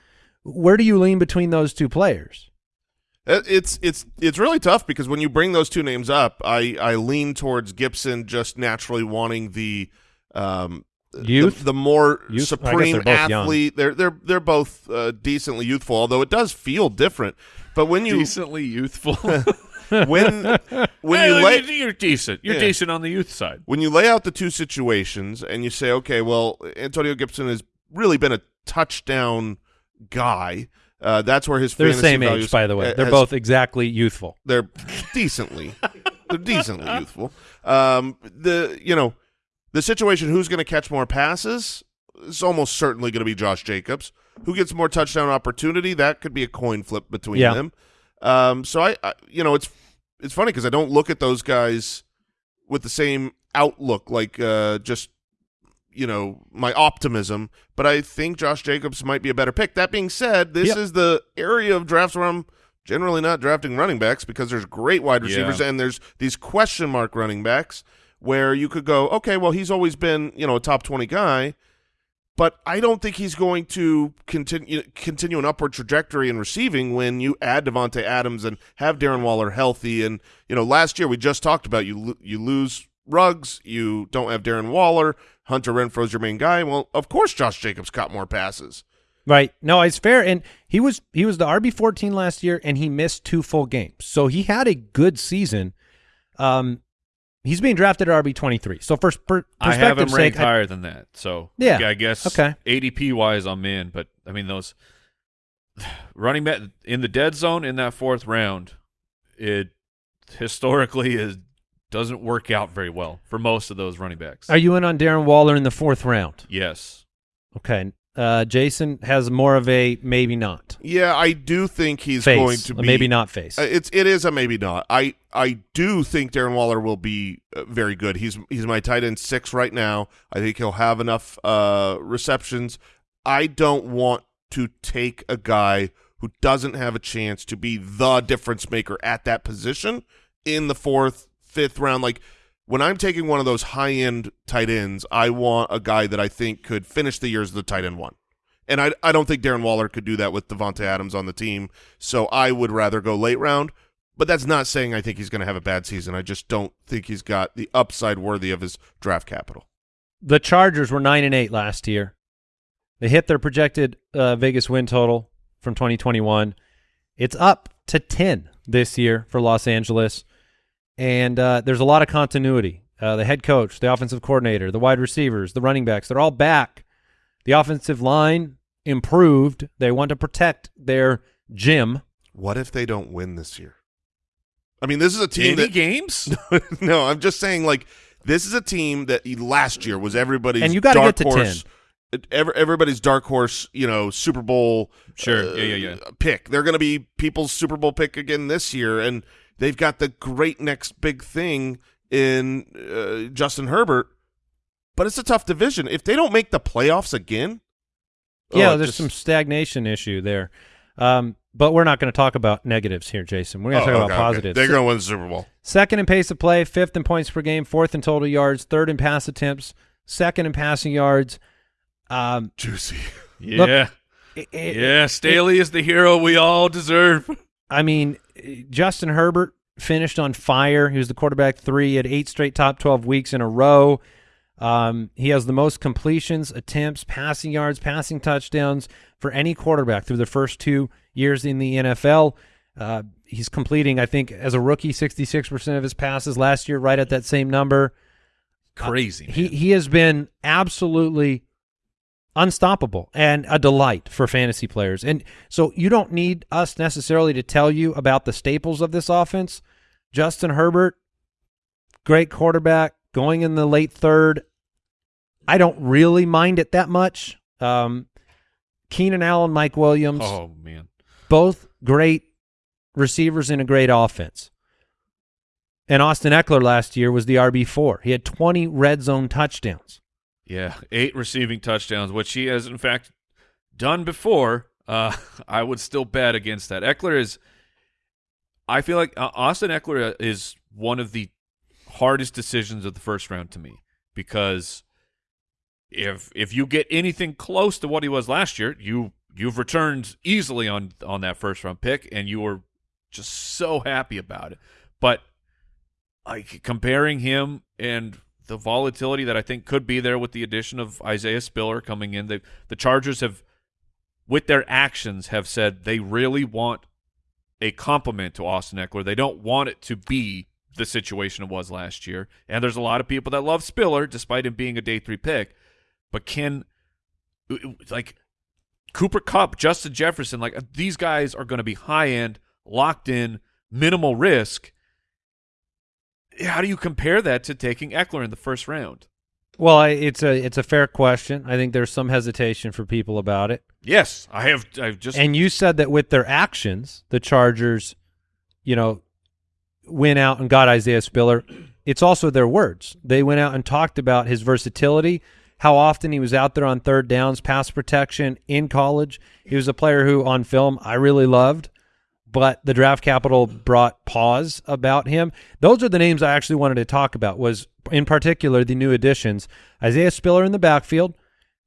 Where do you lean between those two players? Uh, It's it's it's really tough because when you bring those two names up, I I lean towards Gibson just naturally wanting the um Youth? the, the more Youth? Supreme they're both young. athlete. They're they're they're both uh, decently youthful, although it does feel different. But when you Decently youthful. when when Hey, you lay, you're decent. You're Yeah. decent on the youth side. when you lay out the two situations and you say, okay, well, Antonio Gibson has really been a touchdown guy. Uh, that's where his They're the same age, by the way. They're has- both exactly youthful. they're decently they're decently youthful. Um, the you know the situation who's going to catch more passes is almost certainly going to be Josh Jacobs. Who gets more touchdown opportunity? That could be a coin flip between Yeah. them. Um, so I, I you know it's it's funny because I don't look at those guys with the same outlook like uh, just you know my optimism but i think josh jacobs might be a better pick that being said this Yep. is the area of drafts where i'm generally not drafting running backs because there's great wide receivers Yeah. and there's these question mark running backs where you could go okay well he's always been you know a top 20 guy but I don't think he's going to continue continue an upward trajectory in receiving when you add Davante Adams and have Darren Waller healthy. And you know, last year we just talked about you you lose Ruggs, you don't have Darren Waller, Hunter Renfrow's your main guy. Well, of course, Josh Jacobs caught more passes. Right. No, it's fair. And he was he was the RB fourteen last year, and he missed two full games, so he had a good season. Um, he's being drafted at RB twenty three. So for per- I have him ranked sake, I- higher than that. So Yeah. I guess Okay. ADP wise, I'm in. But I mean those running back in the dead zone in that fourth round, it historically is doesn't work out very well for most of those running backs. Are you in on Darren Waller in the fourth round? yes. Okay. Uh, Jason has more of a maybe not Yeah, I do think he's face, going to a be maybe not face. Uh, It's it is a maybe not. I I do think Darren Waller will be uh, very good. He's he's my tight end six right now. I think he'll have enough uh, receptions. I don't want to take a guy who doesn't have a chance to be the difference maker at that position in the fourth, fifth round. Like when I'm taking one of those high end tight ends, I want a guy that I think could finish the year as the tight end one. And I, I don't think Darren Waller could do that with Davante Adams on the team. So I would rather go late round. But that's not saying I think he's going to have a bad season. I just don't think he's got the upside worthy of his draft capital. the Chargers were nine and eight last year. They hit their projected uh, Vegas win total from 2021. It's up to 10 this year for Los Angeles, and uh, there's a lot of continuity. Uh, the head coach, the offensive coordinator, the wide receivers, the running backs—they're all back. The offensive line improved. They want to protect their gym. What if they don't win this year? I mean, this is a team Any that games? no, I'm just saying like this is a team that last year was everybody's And you gotta dark get to horse, Ever, everybody's dark horse, you know, Super Bowl Sure. uh, Yeah, yeah, yeah. pick. They're going to be people's Super Bowl pick again this year, and they've got the great next big thing in uh, Justin Herbert. But it's a tough division. If they don't make the playoffs again, Yeah, oh, there's just- some stagnation issue there. Um, but we're not going to talk about negatives here, Jason. We're going oh, to talk okay, about okay. positives. They're going to win the Super Bowl. Second in pace of play, fifth in points per game, fourth in total yards, third in pass attempts, second in passing yards. Um, Juicy. Yeah. it- it- yeah. Staley is the hero we all deserve. I mean, Justin Herbert finished on fire. He was the quarterback three at eight straight top 12 weeks in a row. Um, he has the most completions, attempts, passing yards, passing touchdowns for any quarterback through the first two years in the NFL. Uh, he's completing, I think, as a rookie, 66% of his passes last year, right at that same number. Crazy. He he has been absolutely unstoppable and a delight for fantasy players. And so you don't need us necessarily to tell you about the staples of this offense. Justin Herbert, great quarterback, going in the late third. I don't really mind it that much. Um, Keenan Allen, Mike Williams, Oh man. both great receivers in a great offense. And Austin Ekeler last year was the RB4. He had 20 red zone touchdowns. Yeah, eight receiving touchdowns, which he has in fact done before. Uh, I would still bet against that. Ekeler is. I feel like uh, Austin Ekeler is one of the hardest decisions of the first round to me because if if you get anything close to what he was last year, you you've returned easily on on that first round pick, and you were just so happy about it. But like comparing him and the volatility that I think could be there with the addition of Isaiah Spiller coming in, they, the Chargers have, with their actions, have said they really want a compliment to Austin Ekeler. They don't want it to be the situation it was last year. And there's a lot of people that love Spiller, despite him being a day three pick. But can like Cooper Kupp, Justin Jefferson, like these guys are going to be high end, locked in, minimal risk. How do you compare that to taking Ekeler in the first round? Well, I, it's a it's a fair question. I think there's some hesitation for people about it. Yes, I have. I've just And you said that with their actions, the Chargers, you know, went out and got Isaiah Spiller. It's also their words. They went out and talked about his versatility, how often he was out there on third downs, pass protection in college. He was a player who, on film, I really loved, but the draft capital brought pause about him. Those are the names I actually wanted to talk about. Was in particular the new additions: Isaiah Spiller in the backfield.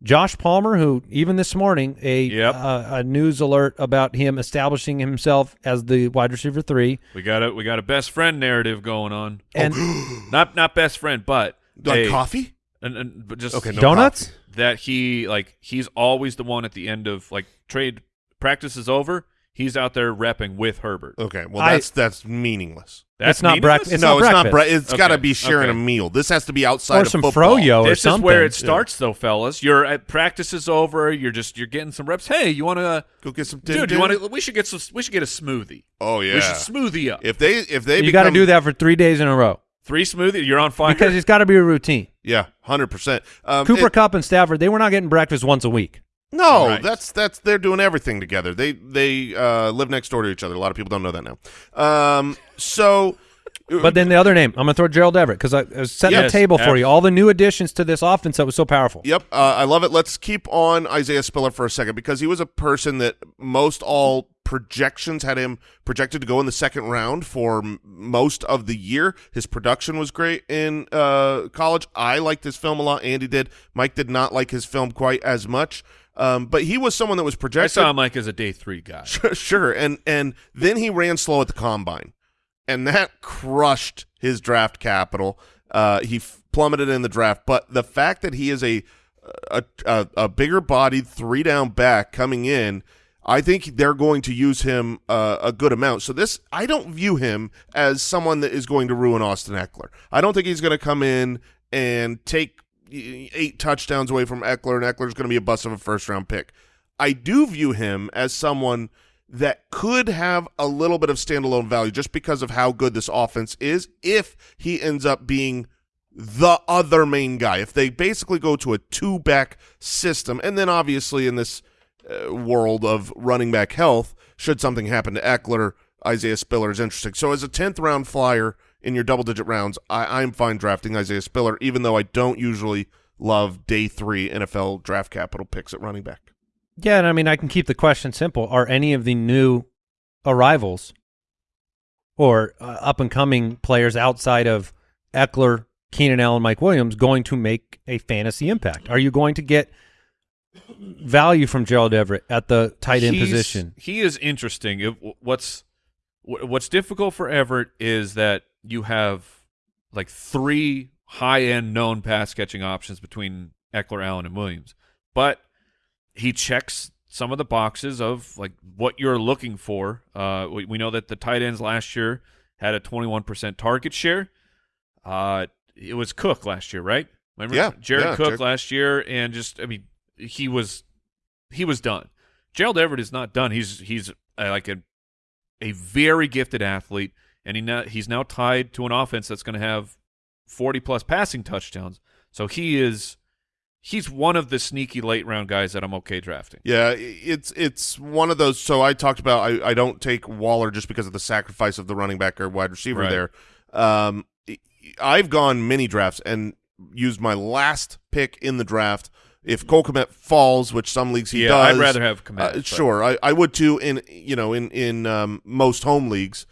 Josh Palmer, who even this morning a Yep. uh, a news alert about him establishing himself as the wide receiver three, we got a we got a best friend narrative going on. and Not not best friend, but Like a- coffee? and, and but just Okay, no donuts. coffee. that he like he's always the one at the end of like trade practice is over. He's out there repping with Herbert. Okay, well I- that's that's meaningless. That's not meaningless? breakfast. It's no, not it's breakfast. not. Bre- it's Okay, got to be sharing okay. a meal. This has to be outside or of some football. froyo or This something. is where it starts, though, fellas. You're practice is over. You're just you're getting some reps. Hey, you want to, Go get some. dude? You want to? We should get some. We should get a smoothie. Oh yeah. We should smoothie up. if they if they You got to do that for three days in a row Three smoothie. You're on fire. because it's got to be a routine. Yeah, hundred percent. Um, Cooper it- Kupp and Stafford, they were not getting breakfast once a week. No, Right. that's that's they're doing everything together. They they uh, live next door to each other. A lot of people don't know that now. Um, so, But then the other name, I'm going to throw Gerald Everett because I, I was setting Yes, the table for abs- you. All the new additions to this offense that was so powerful. yep, uh, I love it. Let's keep on Isaiah Spiller for a second because he was a person that most all projections had him projected to go in the second round for m- most of the year. His production was great in uh, college. I liked his film a lot. Andy did. Mike did not like his film quite as much. Um, but he was someone that was projected. I saw him like as a day three guy. sure, and and then he ran slow at the combine, and that crushed his draft capital. Uh, he f- plummeted in the draft, but the fact that he is a a, a, a bigger bodied three down back coming in, I think they're going to use him uh, a good amount. So this, I don't view him as someone that is going to ruin Austin Ekeler. I don't think he's going to come in and take eight touchdowns away from Ekeler, and Ekeler's going to be a bust of a first round pick. I do view him as someone that could have a little bit of standalone value just because of how good this offense is if he ends up being the other main guy. If they basically go to a two back system, and then obviously in this uh, world of running back health, should something happen to Ekeler, Isaiah Spiller is interesting. So as a 10th round flyer in your double digit rounds, I, I'm fine drafting Isaiah Spiller, even though I don't usually love day three NFL draft capital picks at running back. Yeah, and I mean, I can keep the question simple. Are any of the new arrivals or uh, up and coming players outside of Ekeler, Keenan Allen, Mike Williams going to make a fantasy impact? Are you going to get value from Gerald Everett at the tight end He's- position? He is interesting. It, what's wh- what's difficult for Everett is that you have like three high end known pass catching options between Ekeler, Allen, and Williams, but he checks some of the boxes of like what you're looking for. Uh, we, we know that the tight ends last year had a 21% target share. Uh, it was Cook last year, right? Remember Yeah, Jared yeah, Cook Jared- last year, and just I mean, he was he was done. Gerald Everett is not done. He's he's uh, like a a very gifted athlete, and he now, he's now tied to an offense that's going to have forty plus passing touchdowns. So he is he's one of the sneaky late round guys that I'm okay drafting. Yeah, it's it's one of those. So I talked about I, I don't take Waller just because of the sacrifice of the running back or wide receiver Right. there. Um, I've gone mini drafts and used my last pick in the draft. If Cole Kmet falls, which some leagues he yeah, does, I'd rather have uh, Kmet. but- sure, I, I would too in you know in in um, most home leagues,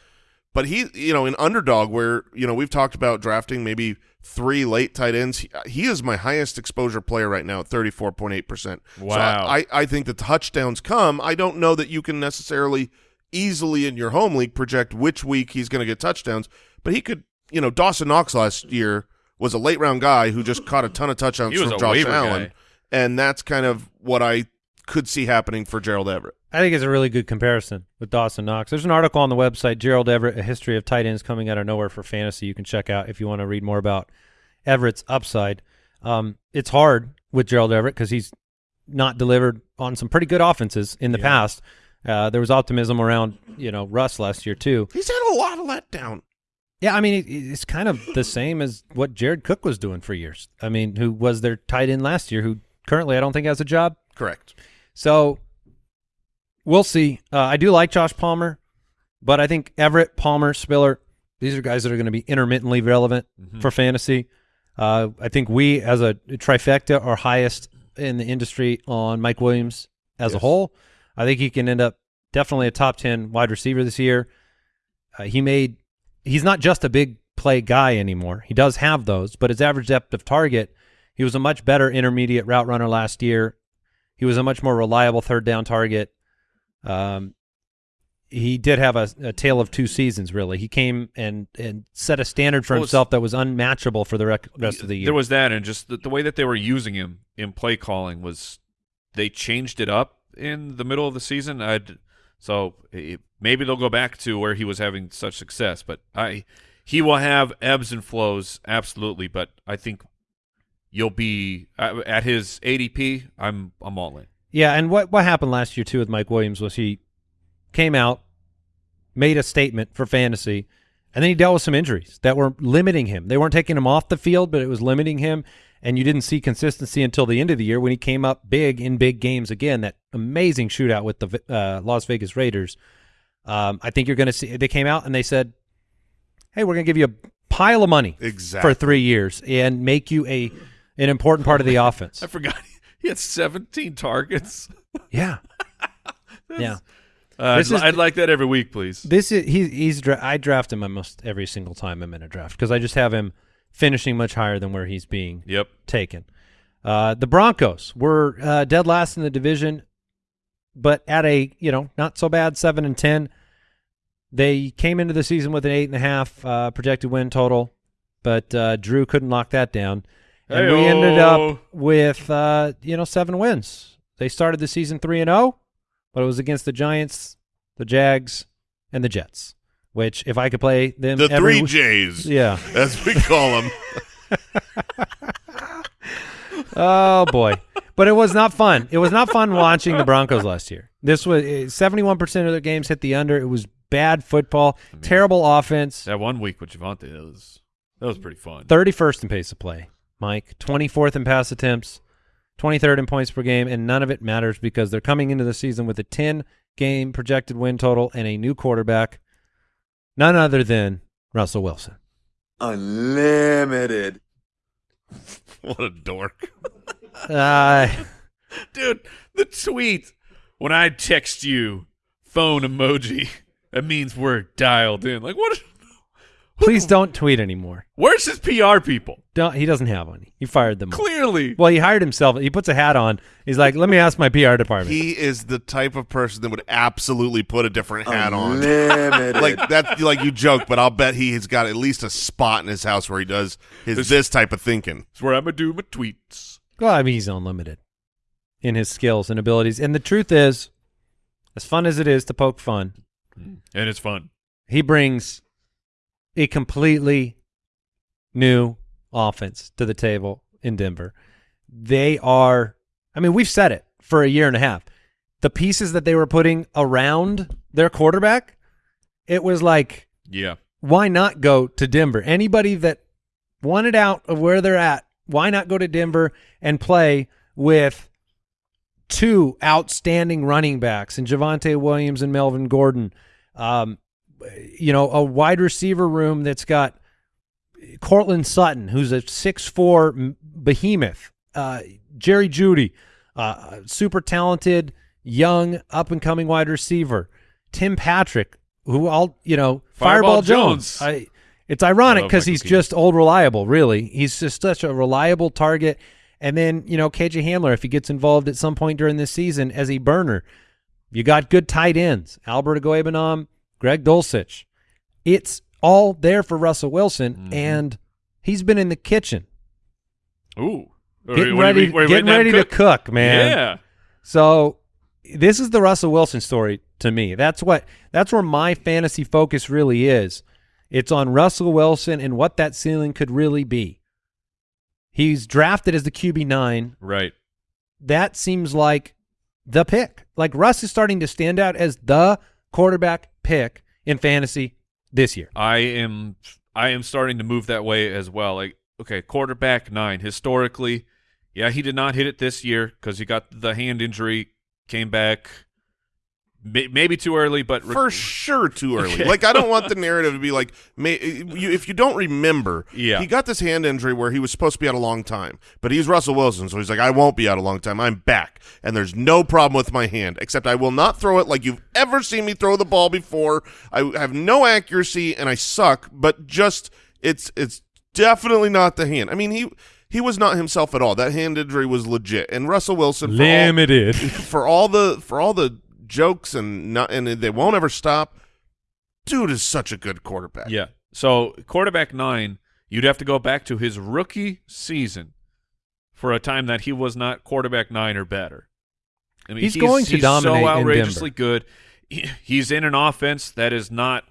but he you know in underdog where you know we've talked about drafting maybe three late tight ends. He, he is my highest exposure player right now at thirty four point eight percent. Wow. I I think the touchdowns come. I don't know that you can necessarily easily in your home league project which week he's going to get touchdowns, but he could you know Dawson Knox last year was a late round guy who just caught a ton of touchdowns from Josh Allen, guy. And that's kind of what I could see happening for Gerald Everett. I think it's a really good comparison with Dawson Knox. There's an article on the website, Gerald Everett, A History of Tight Ends Coming Out of Nowhere for Fantasy. You can check out if you want to read more about Everett's upside. Um, it's hard with Gerald Everett because he's not delivered on some pretty good offenses in the past. Uh, there was optimism around, you know, Russ last year too. He's had a lot of letdown. Yeah, I mean, it's kind of the same as what Jared Cook was doing for years. I mean, who was their tight end last year, who currently I don't think has a job. Correct. So we'll see. Uh, I do like Josh Palmer, but I think Everett, Palmer, Spiller, these are guys that are going to be intermittently relevant for fantasy. Uh, I think we, as a trifecta, are highest in the industry on Mike Williams as a whole. I think he can end up definitely a top 10 wide receiver this year. Uh, he made, he's not just a big play guy anymore. He does have those, but his average depth of target, he was a much better intermediate route runner last year. He was a much more reliable third down target. Um, he did have a, a tale of two seasons. Really, he came and and set a standard for Well, himself that was unmatchable for the rec- rest of the year. There was that, and just the, the way that they were using him in play calling was they changed it up in the middle of the season. I'd so it, maybe they'll go back to where he was having such success. But I, he will have ebbs and flows, absolutely. But I think you'll be uh, at his ADP. I'm I'm all in. Yeah, and what what happened last year too with Mike Williams was he came out, made a statement for fantasy, and then he dealt with some injuries that were limiting him. They weren't taking him off the field, but it was limiting him. And you didn't see consistency until the end of the year when he came up big in big games again. That amazing shootout with the uh, Las Vegas Raiders. Um, I think you're going to see. They came out and they said, "Hey, we're going to give you a pile of money Exactly. for three years and make you a an important part of the offense." I forgot he had 17 targets. yeah, yeah. Uh, This I'd, is I'd like that every week, please. This is he, he's dra- I draft him almost every single time I'm in a draft because I just have him finishing much higher than where he's being Yep. taken. Uh, the Broncos were uh, dead last in the division, but at a you know not so bad seven and ten. They came into the season with an eight and a half uh, projected win total, but uh, Drew couldn't lock that down, and we ended up with uh, you know seven wins. They started the season three and zero, but it was against the Giants, the Jags, and the Jets. Which, if I could play them, The every three w- J's, yeah. as we call them. Oh boy. But it was not fun. It was not fun watching the Broncos last year. This was seventy-one percent of their games hit the under. It was bad football, terrible offense. That one week with Javonte, that was that was pretty fun. Thirty-first in pace of play, Mike. Twenty-fourth in pass attempts, twenty-third in points per game, and none of it matters because they're coming into the season with a ten-game projected win total and a new quarterback, none other than Russell Wilson. Unlimited. what a dork. Uh, Dude, the tweet when I text you phone emoji, that means we're dialed in. Like what? Please don't tweet anymore. Where's his PR people? Don't. He doesn't have any. He fired them. all. Clearly, Well, he hired himself. He puts a hat on. He's like, let me ask my PR department. He is the type of person that would absolutely put a different hat on. Unlimited. Like that, like you joke, but I'll bet he has got at least a spot in his house where he does his this type of thinking. it's where I'm gonna do my tweets. well, I mean, he's unlimited in his skills and abilities. And the truth is, as fun as it is to poke fun, And it's fun. he brings a completely new offense to the table in Denver. They are, I mean, we've said it for a year and a half. The pieces that they were putting around their quarterback, it was like, Yeah. why not go to Denver? Anybody that wanted out of where they're at, why not go to Denver and play with two outstanding running backs and Javonte Williams and Melvin Gordon? Um, you know, a wide receiver room that's got Courtland Sutton, who's a six-four behemoth, uh, Jerry Jeudy, uh, super talented, young, up-and-coming wide receiver, Tim Patrick, who all you know, Fireball Fireball, Jones. Jones. I, it's ironic because he's Keaton. just old reliable. Really, he's just such a reliable target. And then you know, KJ Hamler, if he gets involved at some point during this season as a burner, you got good tight ends, Albert Okwuegbunam, Greg Dulcich. It's all there for Russell Wilson, Mm-hmm. and he's been in the kitchen Ooh. getting you- ready, you getting ready that to cook, man. Yeah. So this is the Russell Wilson story to me. That's what that's where my fantasy focus really is. It's on Russell Wilson and what that ceiling could really be. He's drafted as the QB nine. Right. That seems like the pick. Like Russ is starting to stand out as the quarterback pick in fantasy this year. I am I am starting to move that way as well. Like, okay, quarterback nine. Historically, yeah, he did not hit it this year because he got the hand injury, came back maybe too early, but For sure, too early. Okay. Like I don't want the narrative to be like, may, you, if you don't remember, Yeah. he got this hand injury where he was supposed to be out a long time, but he's Russell Wilson, so he's like, I won't be out a long time. I'm back, and there's no problem with my hand, except I will not throw it like you've ever seen me throw the ball before. I have no accuracy and I suck, but just it's it's definitely not the hand. I mean he. He was not himself at all. That hand injury was legit. And Russell Wilson, for all- for all the for all the jokes and not and they won't ever stop. Dude is such a good quarterback. yeah. So quarterback nine, you'd have to go back to his rookie season for a time that he was not quarterback nine or better. I mean, He's going to dominate in so outrageously Denver. good. he- he's in an offense that is not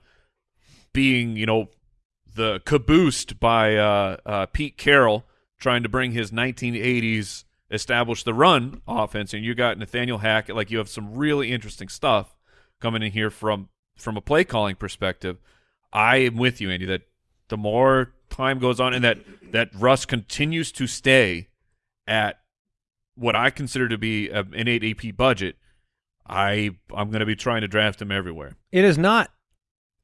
being, you know, the caboosed by uh, uh, Pete Carroll trying to bring his 1980s establish the run offense, and you got Nathaniel Hackett. Like you have some really interesting stuff coming in here from from a play calling perspective. I am with you, Andy. That the more time goes on, and that that Russ continues to stay at what I consider to be an eight AP budget, I I'm going to be trying to draft him everywhere. It is not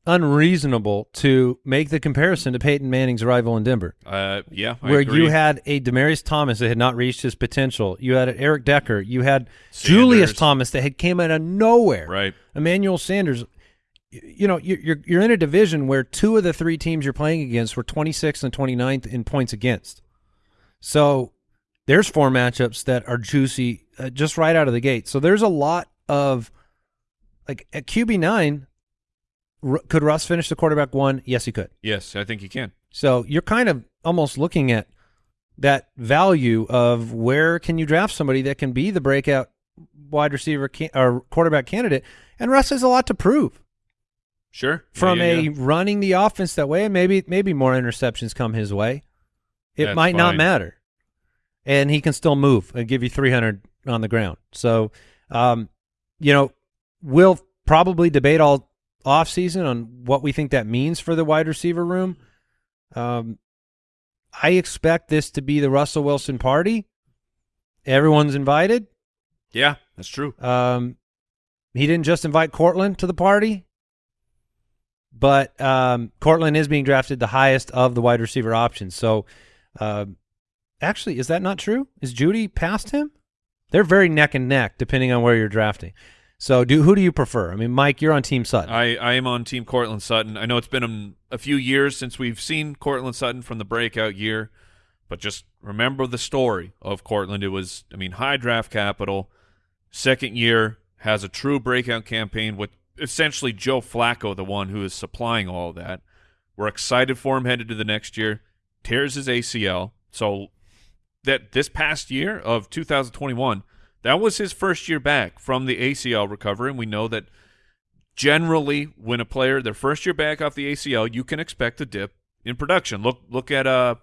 unreasonable to make the comparison to Peyton Manning's arrival in Denver, Uh, yeah, I where agree. you had a Demaryius Thomas that had not reached his potential. You had Eric Decker. You had Julius Thomas that had came out of nowhere. right. Emmanuel Sanders. You know, you're you're you're in a division where two of the three teams you're playing against were 26th and 29th in points against. So there's four matchups that are juicy uh, just right out of the gate. So there's a lot of like at QB nine. R- could Russ finish the quarterback one? Yes, he could. Yes, I think he can. So you're kind of almost looking at that value of where can you draft somebody that can be the breakout wide receiver can- or quarterback candidate, and Russ has a lot to prove Sure. from Yeah, a yeah, yeah. running the offense that way, and maybe maybe more interceptions come his way. It That's might not matter, and he can still move and give you 300 on the ground. So, um, you know, we'll probably debate all off season on what we think that means for the wide receiver room. Um, I expect this to be the Russell Wilson party. Everyone's invited. yeah, that's true. Um, he didn't just invite Courtland to the party, but um, Courtland is being drafted the highest of the wide receiver options. So, um, actually, is that not true? Is Jeudy past him? They're very neck and neck, depending on where you're drafting. So, do who do you prefer? I mean, Mike, you're on Team Sutton. I, I am on Team Courtland Sutton. I know it's been um, a few years since we've seen Courtland Sutton from the breakout year, but just remember the story of Courtland. It was, I mean, high draft capital. Second year has a true breakout campaign with essentially Joe Flacco, the one who is supplying all that. We're excited for him headed to the next year. Tears his ACL. So that this past year of 2021, that was his first year back from the ACL recovery, and we know that generally when a player their first year back off the ACL, you can expect a dip in production. Look look at uh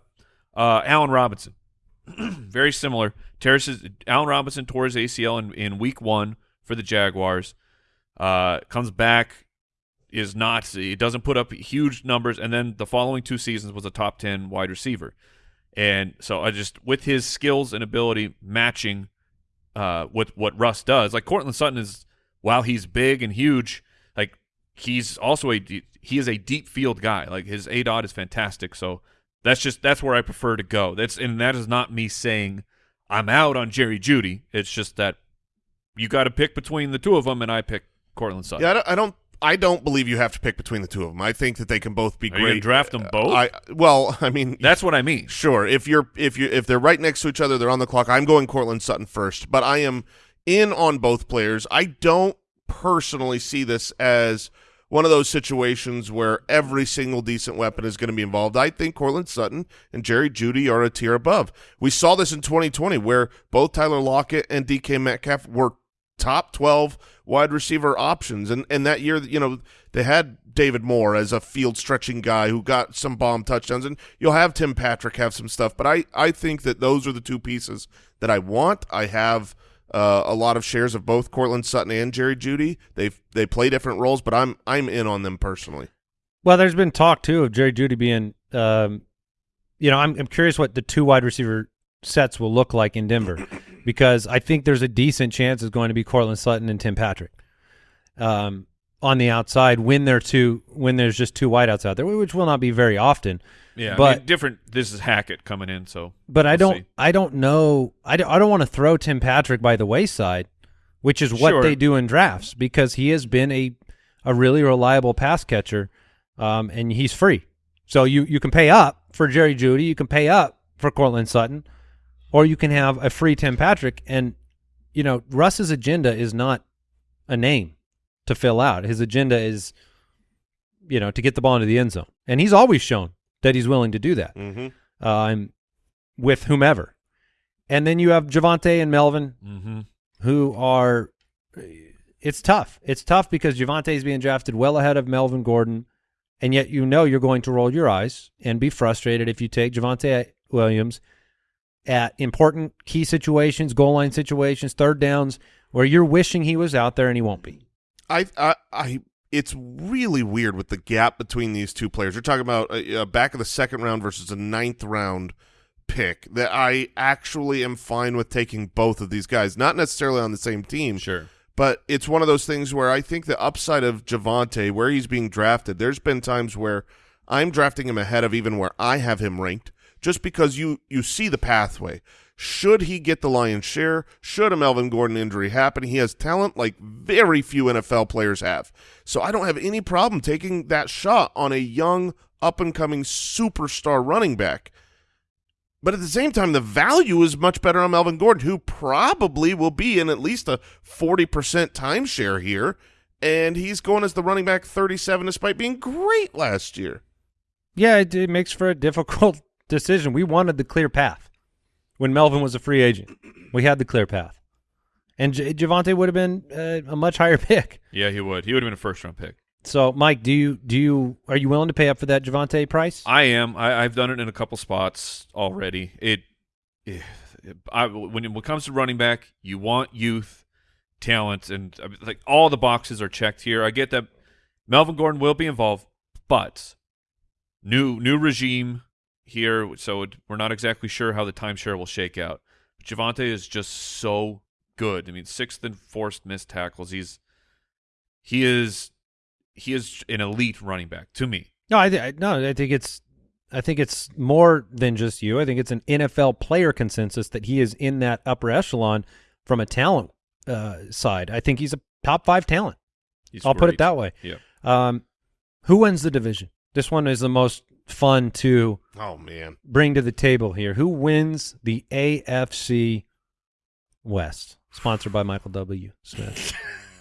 uh Allen Robinson. Very similar. Tears Allen Robinson tore his ACL in, in week one for the Jaguars. Uh comes back is not he doesn't put up huge numbers and then the following two seasons was a top 10 wide receiver. And so I just with his skills and ability matching uh, with what Russ does. Like Courtland Sutton is, while he's big and huge, like he's also a he is a deep field guy. Like his A dot is fantastic. So that's just that's where I prefer to go. That's and that is not me saying I'm out on Jerry Jeudy. It's just that you got to pick between the two of them, and I pick Courtland Sutton. Yeah, I don't, I don't. I don't believe you have to pick between the two of them. I think that they can both be Are you great. draft them both? I well, I mean, That's what I mean. Sure. If you're if you if they're right next to each other, they're on the clock. I'm going Courtland Sutton first, but I am in on both players. I don't personally see this as one of those situations where every single decent weapon is going to be involved. I think Courtland Sutton and Jerry Jeudy are a tier above. We saw this in 2020 where both Tyler Lockett and DK Metcalf were top 12 wide receiver options. And and that year you know they had David Moore as a field stretching guy who got some bomb touchdowns. And you'll have Tim Patrick have some stuff. But I I think that those are the two pieces that I want. I have uh, a lot of shares of both Courtland Sutton and Jerry Jeudy. They they play different roles but I'm I'm in on them personally. Well, there's been talk too of Jerry Jeudy being, um, you know, I'm I'm curious what the two wide receiver sets will look like in Denver, because I think there's a decent chance it's going to be Courtland Sutton and Tim Patrick, um, on the outside when they're two when there's just two wideouts out there, which will not be very often. Yeah, But- I mean, different. This is Hackett coming in, so But I We'll don't see. I don't know I don't, I don't want to throw Tim Patrick by the wayside, which is what Sure. they do in drafts because he has been a a really reliable pass catcher, um, and he's free. So you you can pay up for Jerry Jeudy, you can pay up for Courtland Sutton, or you can have a free Tim Patrick. And you know Russ's agenda is not a name to fill out. His agenda is you know to get the ball into the end zone, and he's always shown that he's willing to do that mm-hmm. um, with whomever. And then you have Javonte and Melvin, hmm who are it's tough. It's tough because Javonte is being drafted well ahead of Melvin Gordon, and yet you know you're going to roll your eyes and be frustrated if you take Javonte Williams at important key situations, goal line situations, third downs, where you're wishing he was out there and he won't be. I, I, I, it's really weird with the gap between these two players. You're talking about a, a back of the second round versus a ninth round pick. That I actually am fine with taking both of these guys, not necessarily on the same team. Sure. But it's one of those things where I think the upside of Javonte, where he's being drafted, there's been times where I'm drafting him ahead of even where I have him ranked, just because you you see the pathway. Should he get the lion's share? Should a Melvin Gordon injury happen? He has talent like very few NFL players have. So I don't have any problem taking that shot on a young, up-and-coming superstar running back. But at the same time, the value is much better on Melvin Gordon, who probably will be in at least a 40% timeshare here. And he's going as the running back 37 despite being great last year. Yeah, it, it makes for a difficult decision. We wanted the clear path when Melvin was a free agent. We had the clear path, and J- Javonte would have been uh, a much higher pick. Yeah, he would. He would have been a first round pick. So, Mike, do you do you are you willing to pay up for that Javonte price? I am. I, I've done it in a couple spots already. It, it I, when it comes to running back, you want youth, talent, and like all the boxes are checked here. I get that Melvin Gordon will be involved, but new new regime here, so it, we're not exactly sure how the timeshare will shake out. Javonte is just so good. I mean, sixth and forced missed tackles. He's he is he is an elite running back to me. No, I, th- I no, I think it's I think it's more than just you. I think it's an NFL player consensus that he is in that upper echelon from a talent uh, side. I think he's a top five talent. He's I'll put it that way. Yeah. Um, who wins the division? This one is the most fun to Oh, man. bring to the table here. Who wins the AFC West? Sponsored by Michael W. Smith.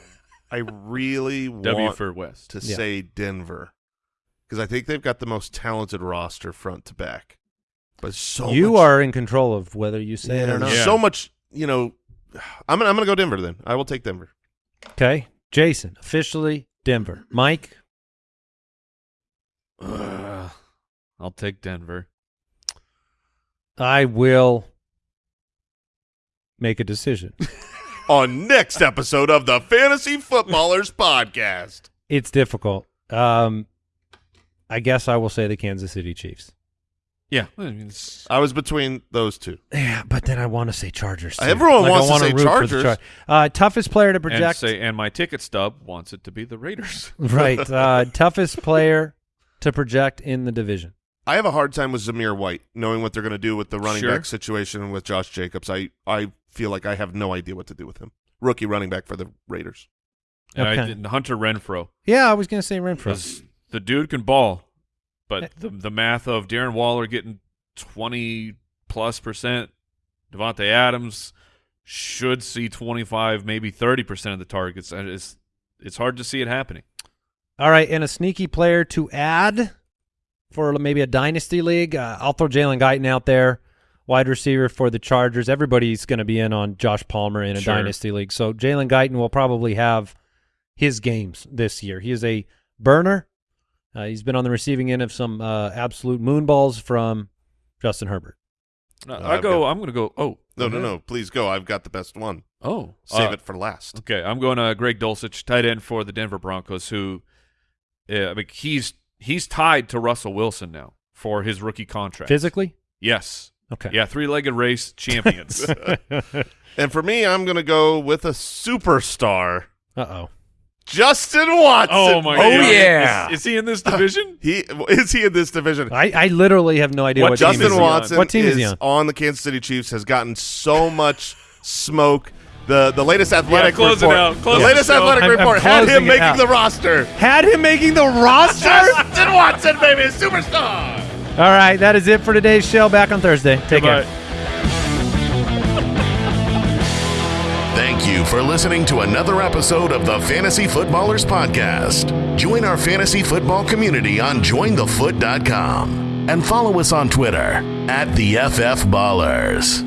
I really W for West. to Yeah. say Denver because I think they've got the most talented roster front to back. But so you much- are in control of whether you say it or not. Yeah. So much, you know. I'm gonna I'm gonna go Denver then. I will take Denver. Okay, Jason, officially Denver. Mike, Ugh. I'll take Denver. I will make a decision. On next episode of the Fantasy Footballers Podcast. it's difficult. Um, I guess I will say the Kansas City Chiefs. Yeah, I mean, I was between those two. Yeah, but then I want to say Chargers. too. Everyone Like, wants to wanna say the Chargers. Char- uh, toughest player to and project. say, and my ticket stub wants it to be the Raiders. right. Uh, toughest player to project in the division. I have a hard time with Zamir White, knowing what they're going to do with the running Sure. back situation with Josh Jacobs. I, I feel like I have no idea what to do with him. Rookie running back for the Raiders. And I Okay. did Hunter Renfrow. Yeah, I was going to say Renfrow. The dude can ball, but eh. the the math of Darren Waller getting twenty plus percent, Davante Adams should see twenty five, maybe thirty percent of the targets. It's it's hard to see it happening. All right, and a sneaky player to add for maybe a dynasty league. Uh, I'll throw Jalen Guyton out there, wide receiver for the Chargers. Everybody's going to be in on Josh Palmer in a Sure. dynasty league, so Jalen Guyton will probably have his games this year. He is a burner. Uh, he's been on the receiving end of some uh, absolute moonballs from Justin Herbert. No, No, I go. got- I'm going to go. Oh No, no, okay. no. Please go. I've got the best one. Oh, Save uh, it for last. Okay, I'm going to Greg Dulcich, tight end for the Denver Broncos. Who, yeah, I mean, he's he's tied to Russell Wilson now for his rookie contract. Physically, Yes. okay. Yeah, three-legged race champions. And for me, I'm going to go with a superstar, Uh oh. Justin Watson. oh my God. Oh, god! yeah. Is, is he in this division? He is he in this division? I, I literally have no idea What what, team Justin is he on. Watson What team is he on? on the Kansas City Chiefs has gotten so much smoke. The the latest athletic close it report. out. The it latest out. athletic I'm- I'm report had him making out. the roster. Had him making the roster. Justin Watson, baby, superstar. All right, that is it for today's show. Back on Thursday. Take care. Thank you for listening to another episode of the Fantasy Footballers Podcast. Join our fantasy football community on jointhefoot.com and follow us on Twitter at the FF Ballers.